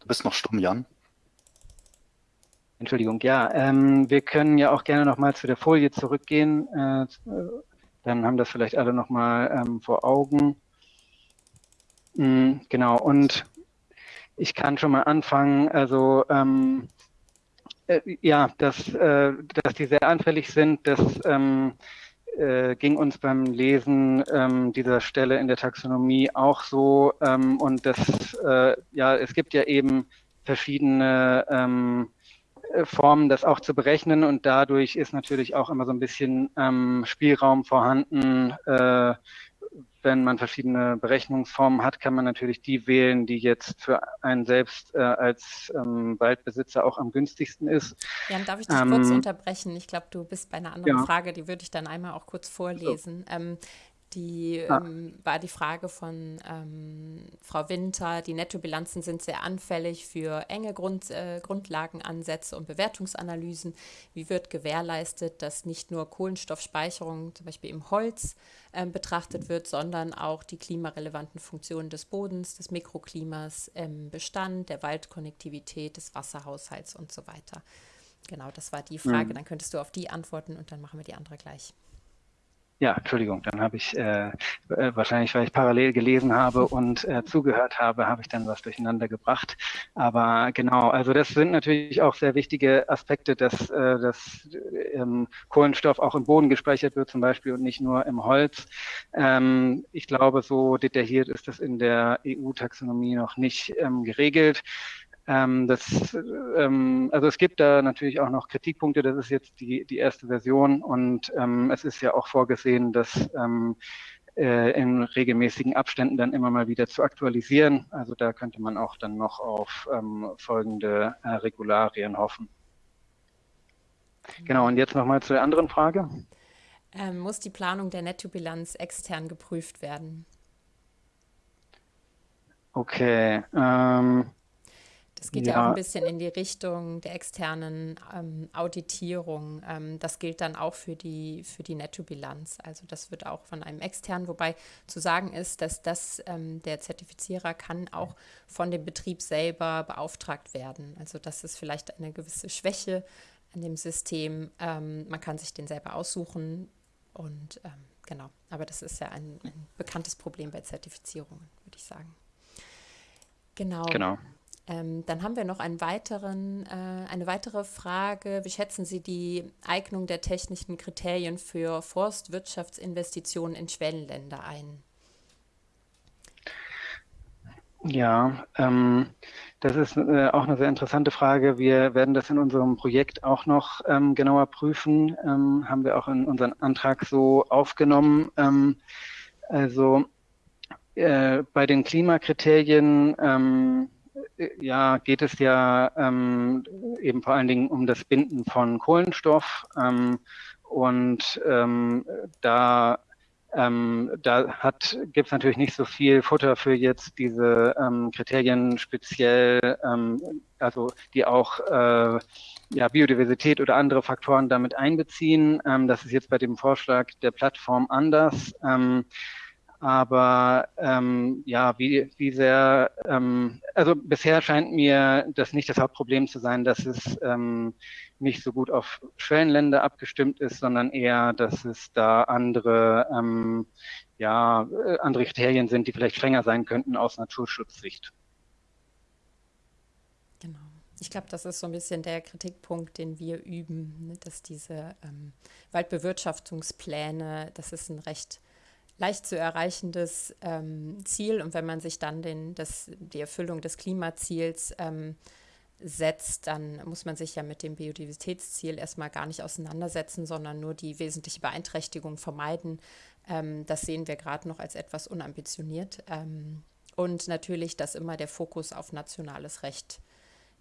Du bist noch stumm, Jan. Entschuldigung, ja, ähm, wir können ja auch gerne nochmal zu der Folie zurückgehen. Äh, dann haben das vielleicht alle nochmal ähm, vor Augen. Mhm, genau, und ich kann schon mal anfangen. Also ähm, äh, ja, dass, äh, dass die sehr anfällig sind, das ähm, äh, ging uns beim Lesen ähm, dieser Stelle in der Taxonomie auch so. Ähm, und das, äh, ja, es gibt ja eben verschiedene ähm, Formen, das auch zu berechnen und dadurch ist natürlich auch immer so ein bisschen ähm, Spielraum vorhanden, äh, wenn man verschiedene Berechnungsformen hat, kann man natürlich die wählen, die jetzt für einen selbst äh, als ähm, Waldbesitzer auch am günstigsten ist. Jan, darf ich dich ähm, kurz unterbrechen? Ich glaube, du bist bei einer anderen ja. Frage, die würde ich dann einmal auch kurz vorlesen. So. Ähm, die ah. ähm, war die Frage von ähm, Frau Winter. Die Nettobilanzen sind sehr anfällig für enge Grund, äh, Grundlagenansätze und Bewertungsanalysen. Wie wird gewährleistet, dass nicht nur Kohlenstoffspeicherung zum Beispiel im Holz äh, betrachtet wird, sondern auch die klimarelevanten Funktionen des Bodens, des Mikroklimas im Bestand, der Waldkonnektivität, des Wasserhaushalts und so weiter. Genau, das war die Frage. Mhm. Dann könntest du auf die antworten und dann machen wir die andere gleich. Ja, Entschuldigung, dann habe ich äh, äh, wahrscheinlich, weil ich parallel gelesen habe und äh, zugehört habe, habe ich dann was durcheinander gebracht. Aber genau, also das sind natürlich auch sehr wichtige Aspekte, dass, äh, dass ähm, Kohlenstoff auch im Boden gespeichert wird zum Beispiel und nicht nur im Holz. Ähm, ich glaube, so detailliert ist das in der EU-Taxonomie noch nicht ähm, geregelt. Ähm, das, ähm, also es gibt da natürlich auch noch Kritikpunkte. Das ist jetzt die, die erste Version und ähm, es ist ja auch vorgesehen, dass ähm, äh, in regelmäßigen Abständen dann immer mal wieder zu aktualisieren. Also da könnte man auch dann noch auf ähm, folgende äh, Regularien hoffen. Genau, und jetzt nochmal zu der anderen Frage. Ähm, muss die Planung der Nettobilanz extern geprüft werden? Okay. Ähm, das geht ja. ja. auch ein bisschen in die Richtung der externen ähm, Auditierung. Ähm, das gilt dann auch für die, für die Nettobilanz. Also das wird auch von einem externen, wobei zu sagen ist, dass das ähm, der Zertifizierer kann auch von dem Betrieb selber beauftragt werden. Also das ist vielleicht eine gewisse Schwäche an dem System. Ähm, man kann sich den selber aussuchen und ähm, genau. Aber das ist ja ein, ein bekanntes Problem bei Zertifizierungen, würde ich sagen. Genau. Genau. Ähm, dann haben wir noch weiteren, äh, eine weitere Frage. Wie schätzen Sie die Eignung der technischen Kriterien für Forstwirtschaftsinvestitionen in Schwellenländer ein? Ja, ähm, das ist äh, auch eine sehr interessante Frage. Wir werden das in unserem Projekt auch noch ähm, genauer prüfen. Ähm, haben wir auch in unseren Antrag so aufgenommen. Ähm, also äh, bei den Klimakriterien ähm, ja, geht es ja ähm, eben vor allen Dingen um das Binden von Kohlenstoff. Ähm, und ähm, da, ähm, da gibt es natürlich nicht so viel Futter für jetzt diese ähm, Kriterien speziell, ähm, also die auch äh, ja, Biodiversität oder andere Faktoren damit einbeziehen. das ist jetzt bei dem Vorschlag der Plattform anders. Aber ähm, ja, wie, wie sehr, ähm, also bisher scheint mir das nicht das Hauptproblem zu sein, dass es ähm, nicht so gut auf Schwellenländer abgestimmt ist, sondern eher, dass es da andere, ähm, ja, äh, andere Kriterien sind, die vielleicht strenger sein könnten aus Naturschutzsicht. Genau. Ich glaube, das ist so ein bisschen der Kritikpunkt, den wir üben, ne? dass diese ähm, Waldbewirtschaftungspläne, das ist ein recht leicht zu erreichendes ähm, Ziel. Und wenn man sich dann den, das, die Erfüllung des Klimaziels ähm, setzt, dann muss man sich ja mit dem Biodiversitätsziel erstmal gar nicht auseinandersetzen, sondern nur die wesentliche Beeinträchtigung vermeiden. Ähm, das sehen wir gerade noch als etwas unambitioniert. Ähm, und natürlich, dass immer der Fokus auf nationales Recht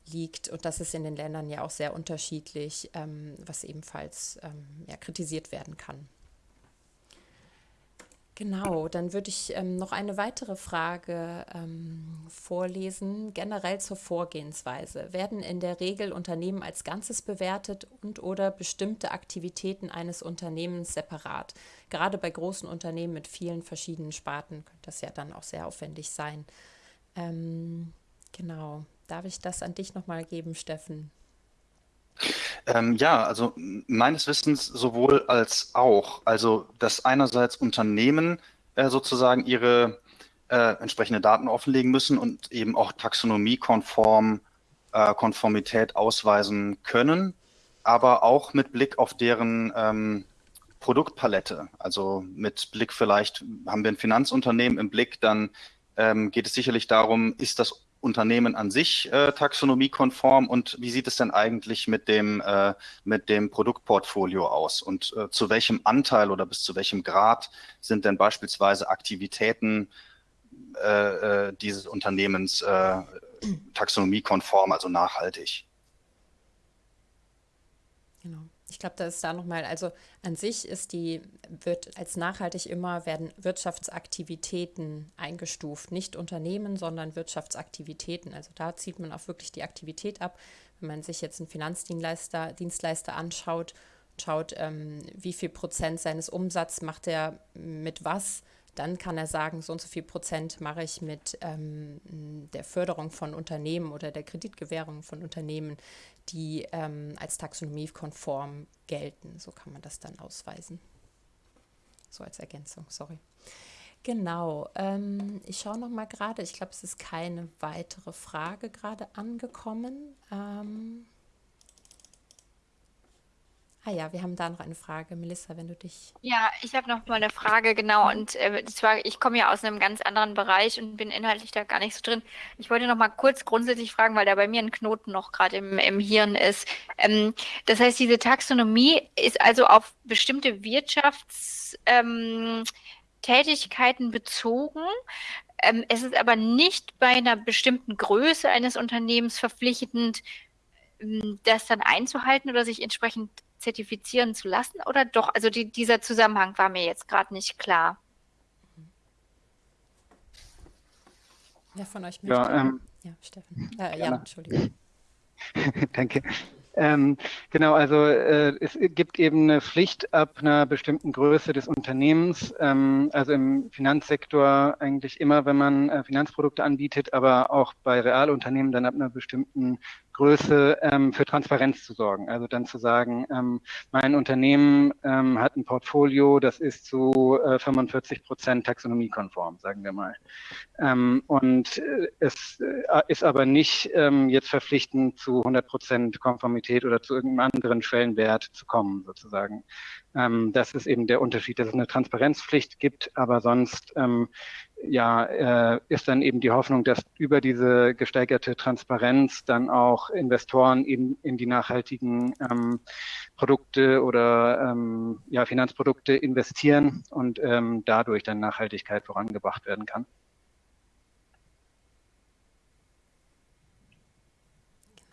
liegt. Und das ist in den Ländern ja auch sehr unterschiedlich, ähm, was ebenfalls ähm, ja, kritisiert werden kann. Genau, dann würde ich ähm, noch eine weitere Frage ähm, vorlesen, generell zur Vorgehensweise. Werden in der Regel Unternehmen als Ganzes bewertet und oder bestimmte Aktivitäten eines Unternehmens separat? Gerade bei großen Unternehmen mit vielen verschiedenen Sparten könnte das ja dann auch sehr aufwendig sein. Ähm, Genau. Darf ich das an dich nochmal geben, Steffen? Ähm, ja, also meines Wissens sowohl als auch. Also, dass einerseits Unternehmen äh, sozusagen ihre äh, entsprechende Daten offenlegen müssen und eben auch taxonomiekonform äh, Konformität ausweisen können, aber auch mit Blick auf deren ähm, Produktpalette. Also mit Blick vielleicht haben wir ein Finanzunternehmen im Blick, dann ähm, geht es sicherlich darum, ist das Unternehmen an sich äh, taxonomiekonform und wie sieht es denn eigentlich mit dem, äh, mit dem Produktportfolio aus und äh, zu welchem Anteil oder bis zu welchem Grad sind denn beispielsweise Aktivitäten äh, äh, dieses Unternehmens äh, taxonomiekonform, also nachhaltig? Genau. Ich glaube, das ist da nochmal, also an sich ist die, wird als nachhaltig immer werden Wirtschaftsaktivitäten eingestuft. Nicht Unternehmen, sondern Wirtschaftsaktivitäten. Also da zieht man auch wirklich die Aktivität ab. Wenn man sich jetzt einen Finanzdienstleister Dienstleister anschaut, schaut, ähm, wie viel Prozent seines Umsatzes macht er mit was, dann kann er sagen, so und so viel Prozent mache ich mit ähm, der Förderung von Unternehmen oder der Kreditgewährung von Unternehmen, die ähm, als taxonomiekonform gelten. So kann man das dann ausweisen. So als Ergänzung, sorry. Genau, ähm, ich schaue noch mal gerade, ich glaube, es ist keine weitere Frage gerade angekommen. Ähm, Ah ja, wir haben da noch eine Frage. Melissa, wenn du dich. Ja, ich habe noch mal eine Frage, genau. Und äh, zwar, ich komme ja aus einem ganz anderen Bereich und bin inhaltlich da gar nicht so drin. Ich wollte noch mal kurz grundsätzlich fragen, weil da bei mir ein Knoten noch gerade im, im Hirn ist. Ähm, das heißt, diese Taxonomie ist also auf bestimmte Wirtschaftstätigkeiten ähm, bezogen. Ähm, es ist aber nicht bei einer bestimmten Größe eines Unternehmens verpflichtend, ähm, das dann einzuhalten oder sich entsprechend zertifizieren zu lassen oder doch? Also die, dieser Zusammenhang war mir jetzt gerade nicht klar. Wer von euch möchte? Ja, ähm, ja Steffen. Äh, ja, Entschuldigung. Danke. Ähm, genau, also äh, es gibt eben eine Pflicht ab einer bestimmten Größe des Unternehmens, ähm, also im Finanzsektor eigentlich immer, wenn man äh, Finanzprodukte anbietet, aber auch bei Realunternehmen dann ab einer bestimmten Größe ähm, für Transparenz zu sorgen. Also dann zu sagen, ähm, mein Unternehmen ähm, hat ein Portfolio, das ist zu äh, 45 Prozent taxonomiekonform, sagen wir mal. Ähm, und äh, es äh, ist aber nicht ähm, jetzt verpflichtend zu 100 Prozent Konformität oder zu irgendeinem anderen Schwellenwert zu kommen, sozusagen. Ähm, das ist eben der Unterschied, dass es eine Transparenzpflicht gibt, aber sonst ja, äh, ist dann eben die Hoffnung, dass über diese gesteigerte Transparenz dann auch Investoren eben in die nachhaltigen ähm, Produkte oder ähm, ja, Finanzprodukte investieren und ähm, dadurch dann Nachhaltigkeit vorangebracht werden kann.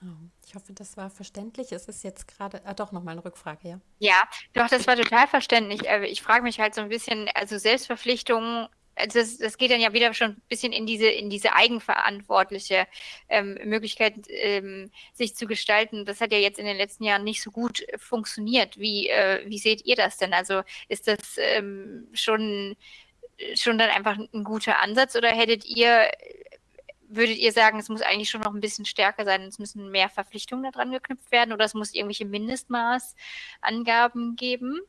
Genau. Ich hoffe, das war verständlich. Es ist jetzt gerade, ah, doch nochmal eine Rückfrage, ja. Ja, doch, das war total verständlich. Äh, ich frage mich halt so ein bisschen, also Selbstverpflichtungen also das, das geht dann ja wieder schon ein bisschen in diese, in diese eigenverantwortliche ähm, Möglichkeit, ähm, sich zu gestalten. Das hat ja jetzt in den letzten Jahren nicht so gut funktioniert. Wie, äh, wie seht ihr das denn? Also ist das ähm, schon, schon dann einfach ein guter Ansatz oder hättet ihr, würdet ihr sagen, es muss eigentlich schon noch ein bisschen stärker sein, es müssen mehr Verpflichtungen daran geknüpft werden oder es muss irgendwelche Mindestmaßangaben geben?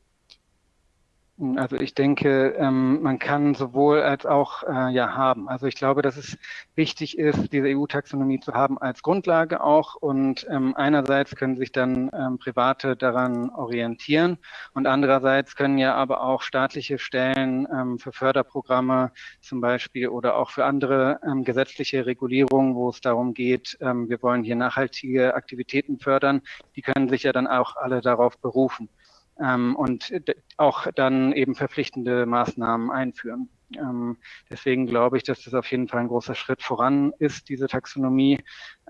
Also ich denke, ähm, man kann sowohl als auch äh, ja haben. Also ich glaube, dass es wichtig ist, diese EU-Taxonomie zu haben als Grundlage auch. Und ähm, einerseits können sich dann ähm, Private daran orientieren und andererseits können ja aber auch staatliche Stellen für Förderprogramme zum Beispiel oder auch für andere gesetzliche Regulierungen, wo es darum geht, wir wollen hier nachhaltige Aktivitäten fördern, die können sich ja dann auch alle darauf berufen und auch dann eben verpflichtende Maßnahmen einführen. Ähm, deswegen glaube ich, dass das auf jeden Fall ein großer Schritt voran ist, diese Taxonomie.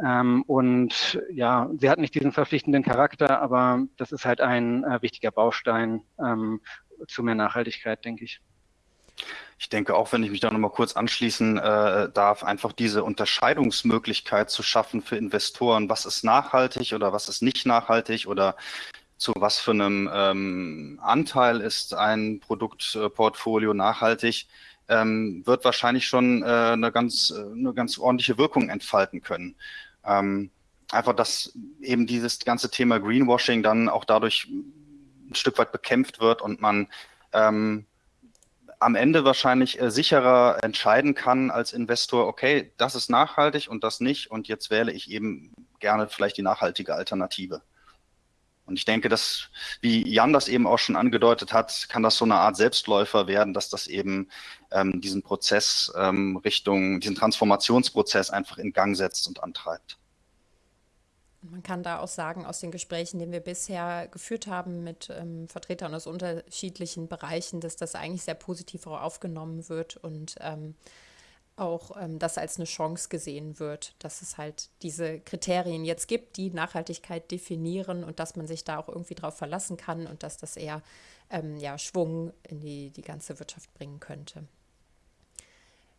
Ähm, und ja, sie hat nicht diesen verpflichtenden Charakter, aber das ist halt ein äh, wichtiger Baustein ähm, zu mehr Nachhaltigkeit, denke ich. Ich denke auch, wenn ich mich da nochmal kurz anschließen äh, darf, einfach diese Unterscheidungsmöglichkeit zu schaffen für Investoren, was ist nachhaltig oder was ist nicht nachhaltig oder zu was für einem ähm, Anteil ist ein Produktportfolio nachhaltig, ähm, wird wahrscheinlich schon äh, eine, ganz, äh, eine ganz ordentliche Wirkung entfalten können. Ähm, einfach, dass eben dieses ganze Thema Greenwashing dann auch dadurch ein Stück weit bekämpft wird und man ähm, am Ende wahrscheinlich äh, sicherer entscheiden kann als Investor, okay, das ist nachhaltig und das nicht und jetzt wähle ich eben gerne vielleicht die nachhaltige Alternative. Und ich denke, dass, wie Jan das eben auch schon angedeutet hat, kann das so eine Art Selbstläufer werden, dass das eben ähm, diesen Prozess ähm, Richtung, diesen Transformationsprozess einfach in Gang setzt und antreibt. Man kann da auch sagen, aus den Gesprächen, die wir bisher geführt haben mit ähm, Vertretern aus unterschiedlichen Bereichen, dass das eigentlich sehr positiv aufgenommen wird und ähm, auch ähm, das als eine Chance gesehen wird, dass es halt diese Kriterien jetzt gibt, die Nachhaltigkeit definieren und dass man sich da auch irgendwie drauf verlassen kann und dass das eher ähm, ja, Schwung in die, die ganze Wirtschaft bringen könnte.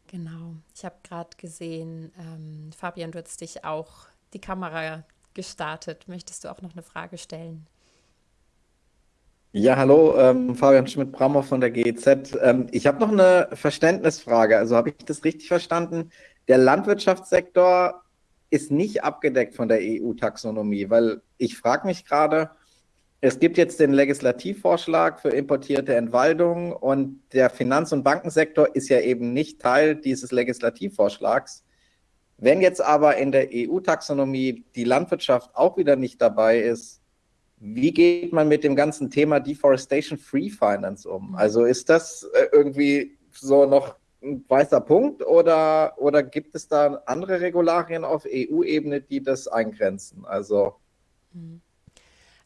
Genau. Ich habe gerade gesehen, ähm, Fabian, du hast dich auch die Kamera gestartet. Möchtest du auch noch eine Frage stellen? Ja, hallo, ähm, Fabian Schmidt-Brammer von der GEZ. Ähm, ich habe noch eine Verständnisfrage. Also habe ich das richtig verstanden? Der Landwirtschaftssektor ist nicht abgedeckt von der EU-Taxonomie, weil ich frage mich gerade, es gibt jetzt den Legislativvorschlag für importierte Entwaldung und der Finanz- und Bankensektor ist ja eben nicht Teil dieses Legislativvorschlags. Wenn jetzt aber in der EU-Taxonomie die Landwirtschaft auch wieder nicht dabei ist, wie geht man mit dem ganzen Thema Deforestation Free Finance um? Also ist das äh, irgendwie so noch ein weißer Punkt oder, oder gibt es da andere Regularien auf EU-Ebene, die das eingrenzen? Also. Mhm.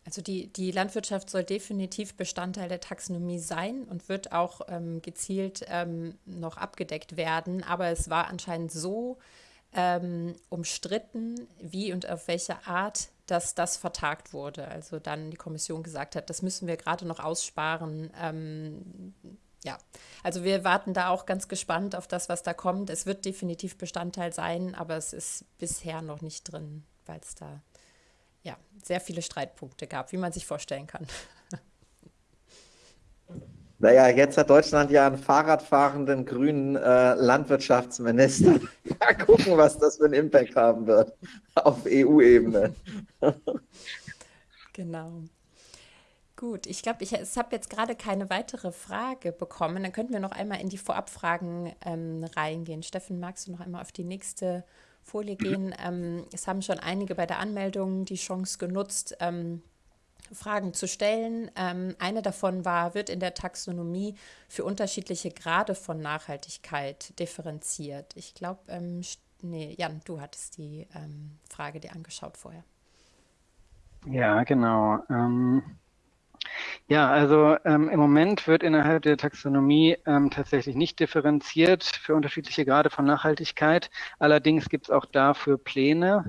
Also die, die Landwirtschaft soll definitiv Bestandteil der Taxonomie sein und wird auch ähm, gezielt ähm, noch abgedeckt werden. Aber es war anscheinend so ähm, umstritten, wie und auf welche Art dass das vertagt wurde. Also dann die Kommission gesagt hat, das müssen wir gerade noch aussparen. Ähm, ja, also wir warten da auch ganz gespannt auf das, was da kommt. Es wird definitiv Bestandteil sein, aber es ist bisher noch nicht drin, weil es da ja sehr viele Streitpunkte gab, wie man sich vorstellen kann. Naja, jetzt hat Deutschland ja einen Fahrradfahrenden grünen äh, Landwirtschaftsminister. Mal gucken, was das für einen Impact haben wird auf EU-Ebene. genau. Gut, ich glaube, ich, ich habe jetzt gerade keine weitere Frage bekommen. Dann könnten wir noch einmal in die Vorabfragen ähm, reingehen. Steffen, magst du noch einmal auf die nächste Folie gehen? Ähm, es haben schon einige bei der Anmeldung die Chance genutzt, ähm, Fragen zu stellen. Ähm, eine davon war, wird in der Taxonomie für unterschiedliche Grade von Nachhaltigkeit differenziert? Ich glaube, ähm, nee, Jan, du hattest die ähm, Frage dir angeschaut vorher. Ja, genau. Ähm, ja, also ähm, im Moment wird innerhalb der Taxonomie ähm, tatsächlich nicht differenziert für unterschiedliche Grade von Nachhaltigkeit. Allerdings gibt es auch dafür Pläne.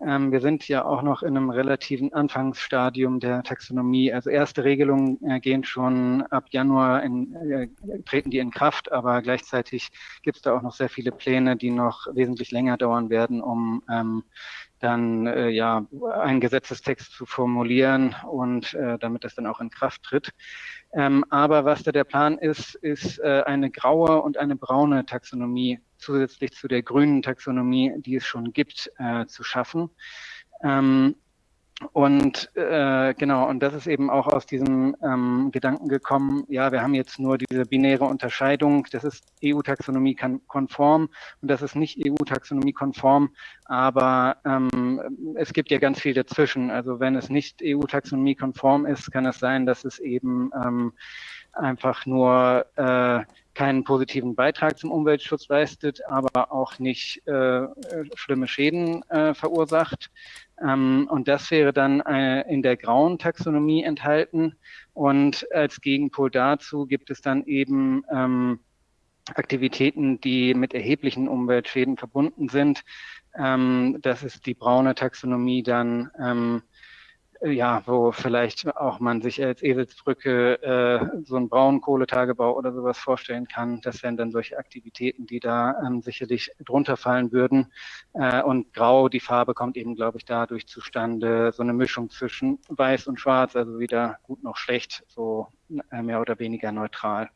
Ähm, wir sind ja auch noch in einem relativen Anfangsstadium der Taxonomie. Also erste Regelungen äh, gehen schon ab Januar in, äh, treten die in Kraft, aber gleichzeitig gibt es da auch noch sehr viele Pläne, die noch wesentlich länger dauern werden, um ähm, dann äh, ja einen Gesetzestext zu formulieren und äh, damit das dann auch in Kraft tritt. Ähm, aber was da der Plan ist, ist äh, eine graue und eine braune Taxonomie zusätzlich zu der grünen Taxonomie, die es schon gibt, äh, zu schaffen. Ähm, und äh, genau, und das ist eben auch aus diesem ähm, Gedanken gekommen, ja, wir haben jetzt nur diese binäre Unterscheidung, das ist EU-Taxonomie konform und das ist nicht EU-Taxonomie konform, aber ähm, es gibt ja ganz viel dazwischen. Also wenn es nicht EU-Taxonomie konform ist, kann es sein, dass es eben ähm, einfach nur äh, keinen positiven Beitrag zum Umweltschutz leistet, aber auch nicht äh, schlimme Schäden äh, verursacht. Ähm, und das wäre dann äh, in der grauen Taxonomie enthalten. Und als Gegenpol dazu gibt es dann eben ähm, Aktivitäten, die mit erheblichen Umweltschäden verbunden sind. Ähm, das ist die braune Taxonomie dann ähm, ja, wo vielleicht auch man sich als Eselsbrücke äh, so einen Braunkohletagebau oder sowas vorstellen kann. Das wären dann solche Aktivitäten, die da ähm, sicherlich drunter fallen würden. Äh, und Grau, die Farbe kommt eben, glaube ich, dadurch zustande, so eine Mischung zwischen Weiß und Schwarz, also weder gut noch schlecht, so äh, mehr oder weniger neutral.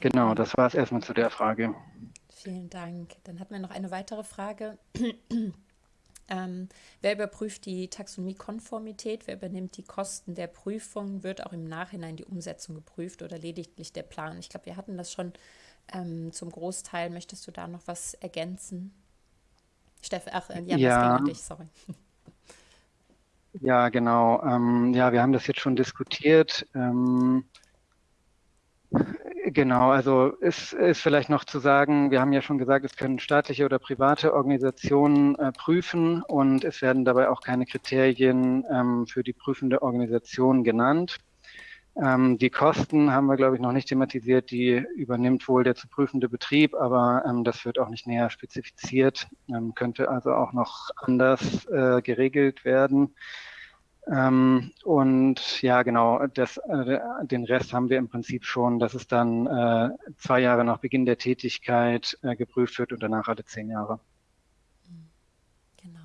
Genau, das war es erstmal zu der Frage. Vielen Dank. Dann hatten wir noch eine weitere Frage. Ähm, wer überprüft die Taxonomiekonformität? Wer übernimmt die Kosten der Prüfung? Wird auch im Nachhinein die Umsetzung geprüft oder lediglich der Plan? Ich glaube, wir hatten das schon ähm, zum Großteil. Möchtest du da noch was ergänzen? Steffen, ach, äh, Jan, ja. das ging dich, sorry. Ja, genau. Ähm, ja, wir haben das jetzt schon diskutiert. Ähm, Genau, also ist, ist vielleicht noch zu sagen, wir haben ja schon gesagt, es können staatliche oder private Organisationen äh, prüfen und es werden dabei auch keine Kriterien ähm, für die prüfende Organisation genannt. Ähm, die Kosten haben wir, glaube ich, noch nicht thematisiert. Die übernimmt wohl der zu prüfende Betrieb, aber ähm, das wird auch nicht näher spezifiziert, ähm, könnte also auch noch anders äh, geregelt werden. Ähm, und ja, genau, das, äh, den Rest haben wir im Prinzip schon, dass es dann äh, zwei Jahre nach Beginn der Tätigkeit äh, geprüft wird und danach alle zehn Jahre. Genau.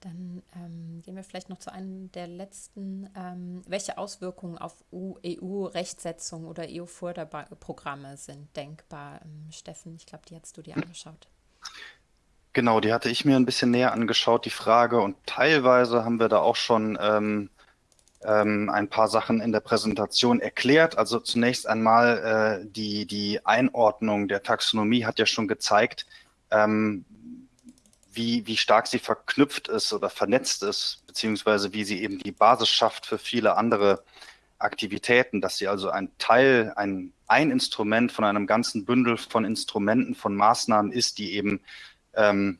Dann ähm, gehen wir vielleicht noch zu einem der letzten. Ähm, welche Auswirkungen auf EU-Rechtsetzung oder EU-Förderprogramme sind denkbar? Ähm, Steffen, ich glaube, die hast du dir angeschaut. Genau, die hatte ich mir ein bisschen näher angeschaut, die Frage. Und teilweise haben wir da auch schon ähm, ähm, ein paar Sachen in der Präsentation erklärt. Also zunächst einmal äh, die, die Einordnung der Taxonomie hat ja schon gezeigt, ähm, wie, wie stark sie verknüpft ist oder vernetzt ist, beziehungsweise wie sie eben die Basis schafft für viele andere Aktivitäten, dass sie also ein Teil, ein, ein Instrument von einem ganzen Bündel von Instrumenten, von Maßnahmen ist, die eben ähm,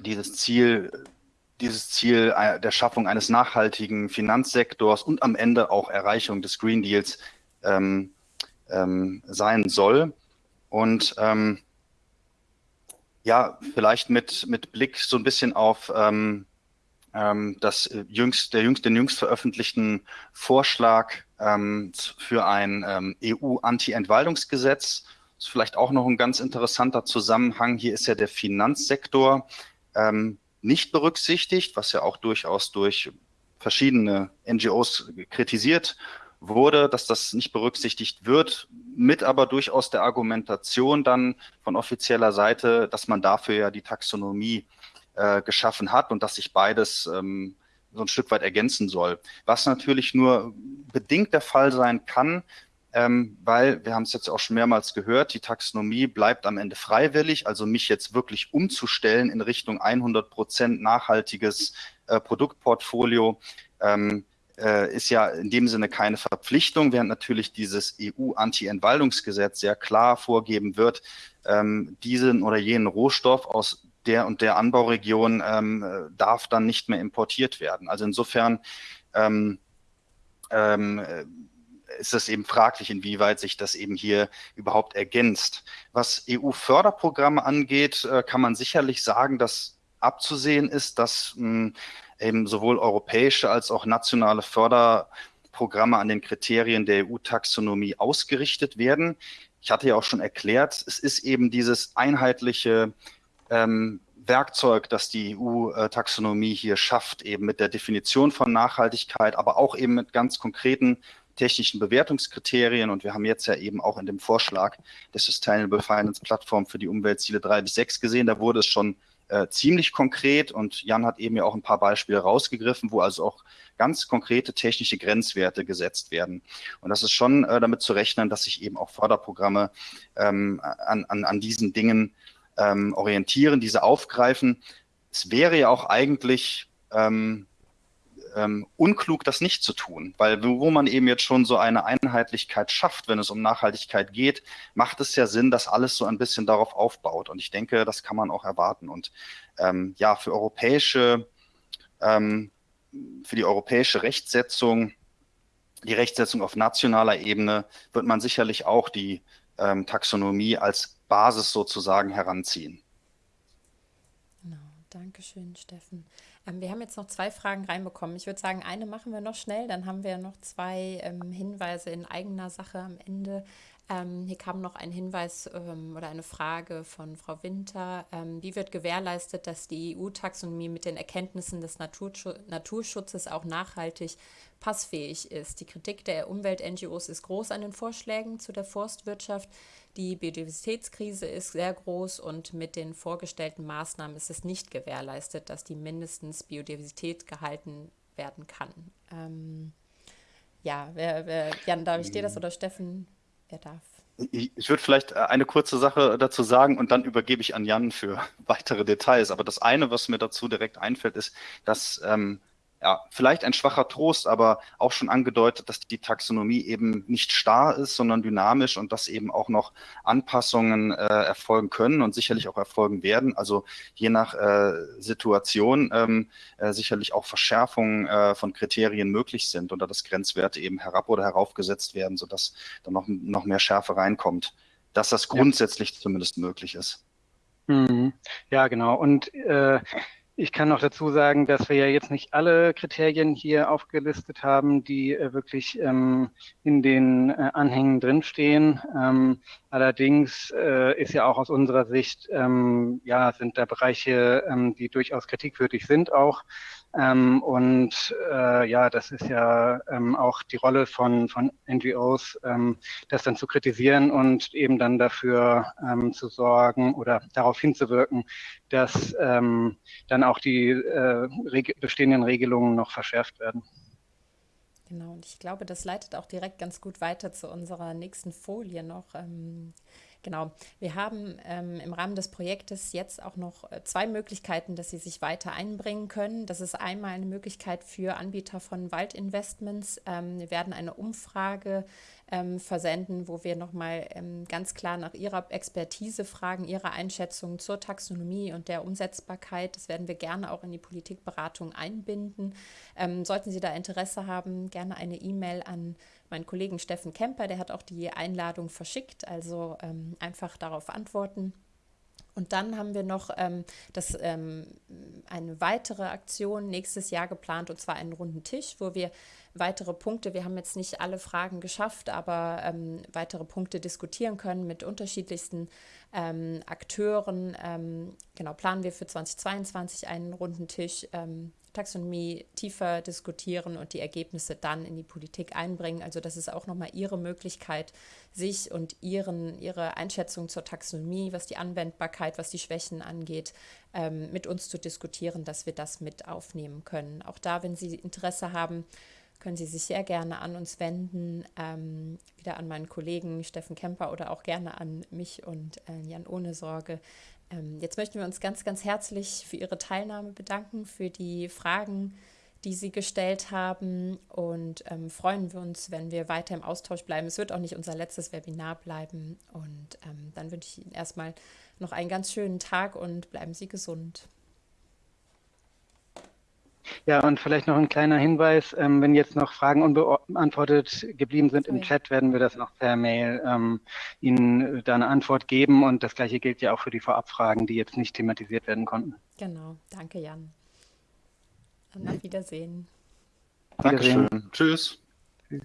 dieses Ziel, dieses Ziel der Schaffung eines nachhaltigen Finanzsektors und am Ende auch Erreichung des Green Deals ähm, ähm, sein soll. Und ähm, ja, vielleicht mit, mit Blick so ein bisschen auf ähm, ähm, das jüngst, der jüngst, den jüngst veröffentlichten Vorschlag für ein EU-Anti-Entwaldungsgesetz ist vielleicht auch noch ein ganz interessanter Zusammenhang. Hier ist ja der Finanzsektor ähm, nicht berücksichtigt, was ja auch durchaus durch verschiedene NGOs kritisiert wurde, dass das nicht berücksichtigt wird, mit aber durchaus der Argumentation dann von offizieller Seite, dass man dafür ja die Taxonomie äh, geschaffen hat und dass sich beides ähm, so ein Stück weit ergänzen soll. Was natürlich nur bedingt der Fall sein kann, ähm, weil wir haben es jetzt auch schon mehrmals gehört, die Taxonomie bleibt am Ende freiwillig. Also mich jetzt wirklich umzustellen in Richtung 100 Prozent nachhaltiges äh, Produktportfolio ähm, äh, ist ja in dem Sinne keine Verpflichtung, während natürlich dieses EU-Anti-Entwaldungsgesetz sehr klar vorgeben wird, ähm, diesen oder jenen Rohstoff aus der und der Anbauregion ähm, äh, darf dann nicht mehr importiert werden. Also insofern ähm, ähm, ist es eben fraglich, inwieweit sich das eben hier überhaupt ergänzt. Was EU-Förderprogramme angeht, äh, kann man sicherlich sagen, dass abzusehen ist, dass hm, eben sowohl europäische als auch nationale Förderprogramme an den Kriterien der EU-Taxonomie ausgerichtet werden. Ich hatte ja auch schon erklärt, es ist eben dieses einheitliche ähm, Werkzeug, das die EU-Taxonomie hier schafft, eben mit der Definition von Nachhaltigkeit, aber auch eben mit ganz konkreten technischen Bewertungskriterien und wir haben jetzt ja eben auch in dem Vorschlag der Sustainable Finance Plattform für die Umweltziele 3 bis 6 gesehen, da wurde es schon äh, ziemlich konkret und Jan hat eben ja auch ein paar Beispiele rausgegriffen, wo also auch ganz konkrete technische Grenzwerte gesetzt werden. Und das ist schon äh, damit zu rechnen, dass sich eben auch Förderprogramme ähm, an, an, an diesen Dingen ähm, orientieren, diese aufgreifen. Es wäre ja auch eigentlich ähm, ähm, unklug, das nicht zu tun, weil wo man eben jetzt schon so eine Einheitlichkeit schafft, wenn es um Nachhaltigkeit geht, macht es ja Sinn, dass alles so ein bisschen darauf aufbaut. Und ich denke, das kann man auch erwarten. Und ähm, ja, für europäische, ähm, für die europäische Rechtsetzung, die Rechtsetzung auf nationaler Ebene, wird man sicherlich auch die ähm, Taxonomie als Basis sozusagen heranziehen. Genau, Dankeschön, Steffen. Ähm, wir haben jetzt noch zwei Fragen reinbekommen. Ich würde sagen, eine machen wir noch schnell, dann haben wir noch zwei ähm, Hinweise in eigener Sache am Ende. Ähm, hier kam noch ein Hinweis ähm, oder eine Frage von Frau Winter. Ähm, wie wird gewährleistet, dass die EU-Taxonomie mit den Erkenntnissen des Naturschutz Naturschutzes auch nachhaltig passfähig ist? Die Kritik der Umwelt-NGOs ist groß an den Vorschlägen zu der Forstwirtschaft. Die Biodiversitätskrise ist sehr groß und mit den vorgestellten Maßnahmen ist es nicht gewährleistet, dass die mindestens Biodiversität gehalten werden kann. Ähm, ja, wer, wer, Jan, darf ich dir das oder Steffen? Wer darf? Ich würde vielleicht äh, eine kurze Sache dazu sagen und dann übergebe ich an Jan für weitere Details. Aber das eine, was mir dazu direkt einfällt, ist, dass ähm, ja, vielleicht ein schwacher Trost, aber auch schon angedeutet, dass die Taxonomie eben nicht starr ist, sondern dynamisch und dass eben auch noch Anpassungen äh, erfolgen können und sicherlich auch erfolgen werden. Also je nach äh, Situation ähm, äh, sicherlich auch Verschärfungen äh, von Kriterien möglich sind oder dass Grenzwerte eben herab oder heraufgesetzt werden, sodass dann noch, noch mehr Schärfe reinkommt. Dass das grundsätzlich ja. zumindest möglich ist. Mhm. Ja, genau. Und äh, ich kann noch dazu sagen, dass wir ja jetzt nicht alle Kriterien hier aufgelistet haben, die äh, wirklich ähm, in den äh, Anhängen drinstehen. Ähm, allerdings äh, ist ja auch aus unserer Sicht, ähm, ja, sind da Bereiche, ähm, die durchaus kritikwürdig sind auch. Ähm, und äh, ja, das ist ja ähm, auch die Rolle von, von NGOs, ähm, das dann zu kritisieren und eben dann dafür ähm, zu sorgen oder darauf hinzuwirken, dass ähm, dann auch die äh, reg bestehenden Regelungen noch verschärft werden. Genau, und ich glaube, das leitet auch direkt ganz gut weiter zu unserer nächsten Folie noch. Ähm, Genau. Wir haben ähm, im Rahmen des Projektes jetzt auch noch äh, zwei Möglichkeiten, dass Sie sich weiter einbringen können. Das ist einmal eine Möglichkeit für Anbieter von Waldinvestments. Ähm, wir werden eine Umfrage ähm, versenden, wo wir nochmal ähm, ganz klar nach Ihrer Expertise fragen, Ihrer Einschätzung zur Taxonomie und der Umsetzbarkeit. Das werden wir gerne auch in die Politikberatung einbinden. Ähm, sollten Sie da Interesse haben, gerne eine E-Mail an meinen Kollegen Steffen Kemper, der hat auch die Einladung verschickt, also ähm, einfach darauf antworten. Und dann haben wir noch ähm, das, ähm, eine weitere Aktion nächstes Jahr geplant, und zwar einen runden Tisch, wo wir weitere Punkte, wir haben jetzt nicht alle Fragen geschafft, aber ähm, weitere Punkte diskutieren können mit unterschiedlichsten ähm, Akteuren. Ähm, genau, planen wir für 2022 einen runden Tisch ähm, Taxonomie tiefer diskutieren und die Ergebnisse dann in die Politik einbringen. Also das ist auch nochmal Ihre Möglichkeit, sich und ihren, Ihre Einschätzung zur Taxonomie, was die Anwendbarkeit, was die Schwächen angeht, ähm, mit uns zu diskutieren, dass wir das mit aufnehmen können. Auch da, wenn Sie Interesse haben, können Sie sich sehr gerne an uns wenden, ähm, wieder an meinen Kollegen Steffen Kemper oder auch gerne an mich und äh, Jan Ohne Sorge. Ähm, jetzt möchten wir uns ganz, ganz herzlich für Ihre Teilnahme bedanken, für die Fragen, die Sie gestellt haben und ähm, freuen wir uns, wenn wir weiter im Austausch bleiben. Es wird auch nicht unser letztes Webinar bleiben und ähm, dann wünsche ich Ihnen erstmal noch einen ganz schönen Tag und bleiben Sie gesund. Ja, und vielleicht noch ein kleiner Hinweis, ähm, wenn jetzt noch Fragen unbeantwortet geblieben sind im oh ja. Chat, werden wir das noch per Mail ähm, Ihnen da eine Antwort geben. Und das gleiche gilt ja auch für die Vorabfragen, die jetzt nicht thematisiert werden konnten. Genau, danke Jan. Dann auf Wiedersehen. Dankeschön. Wiedersehen. Tschüss. Tschüss.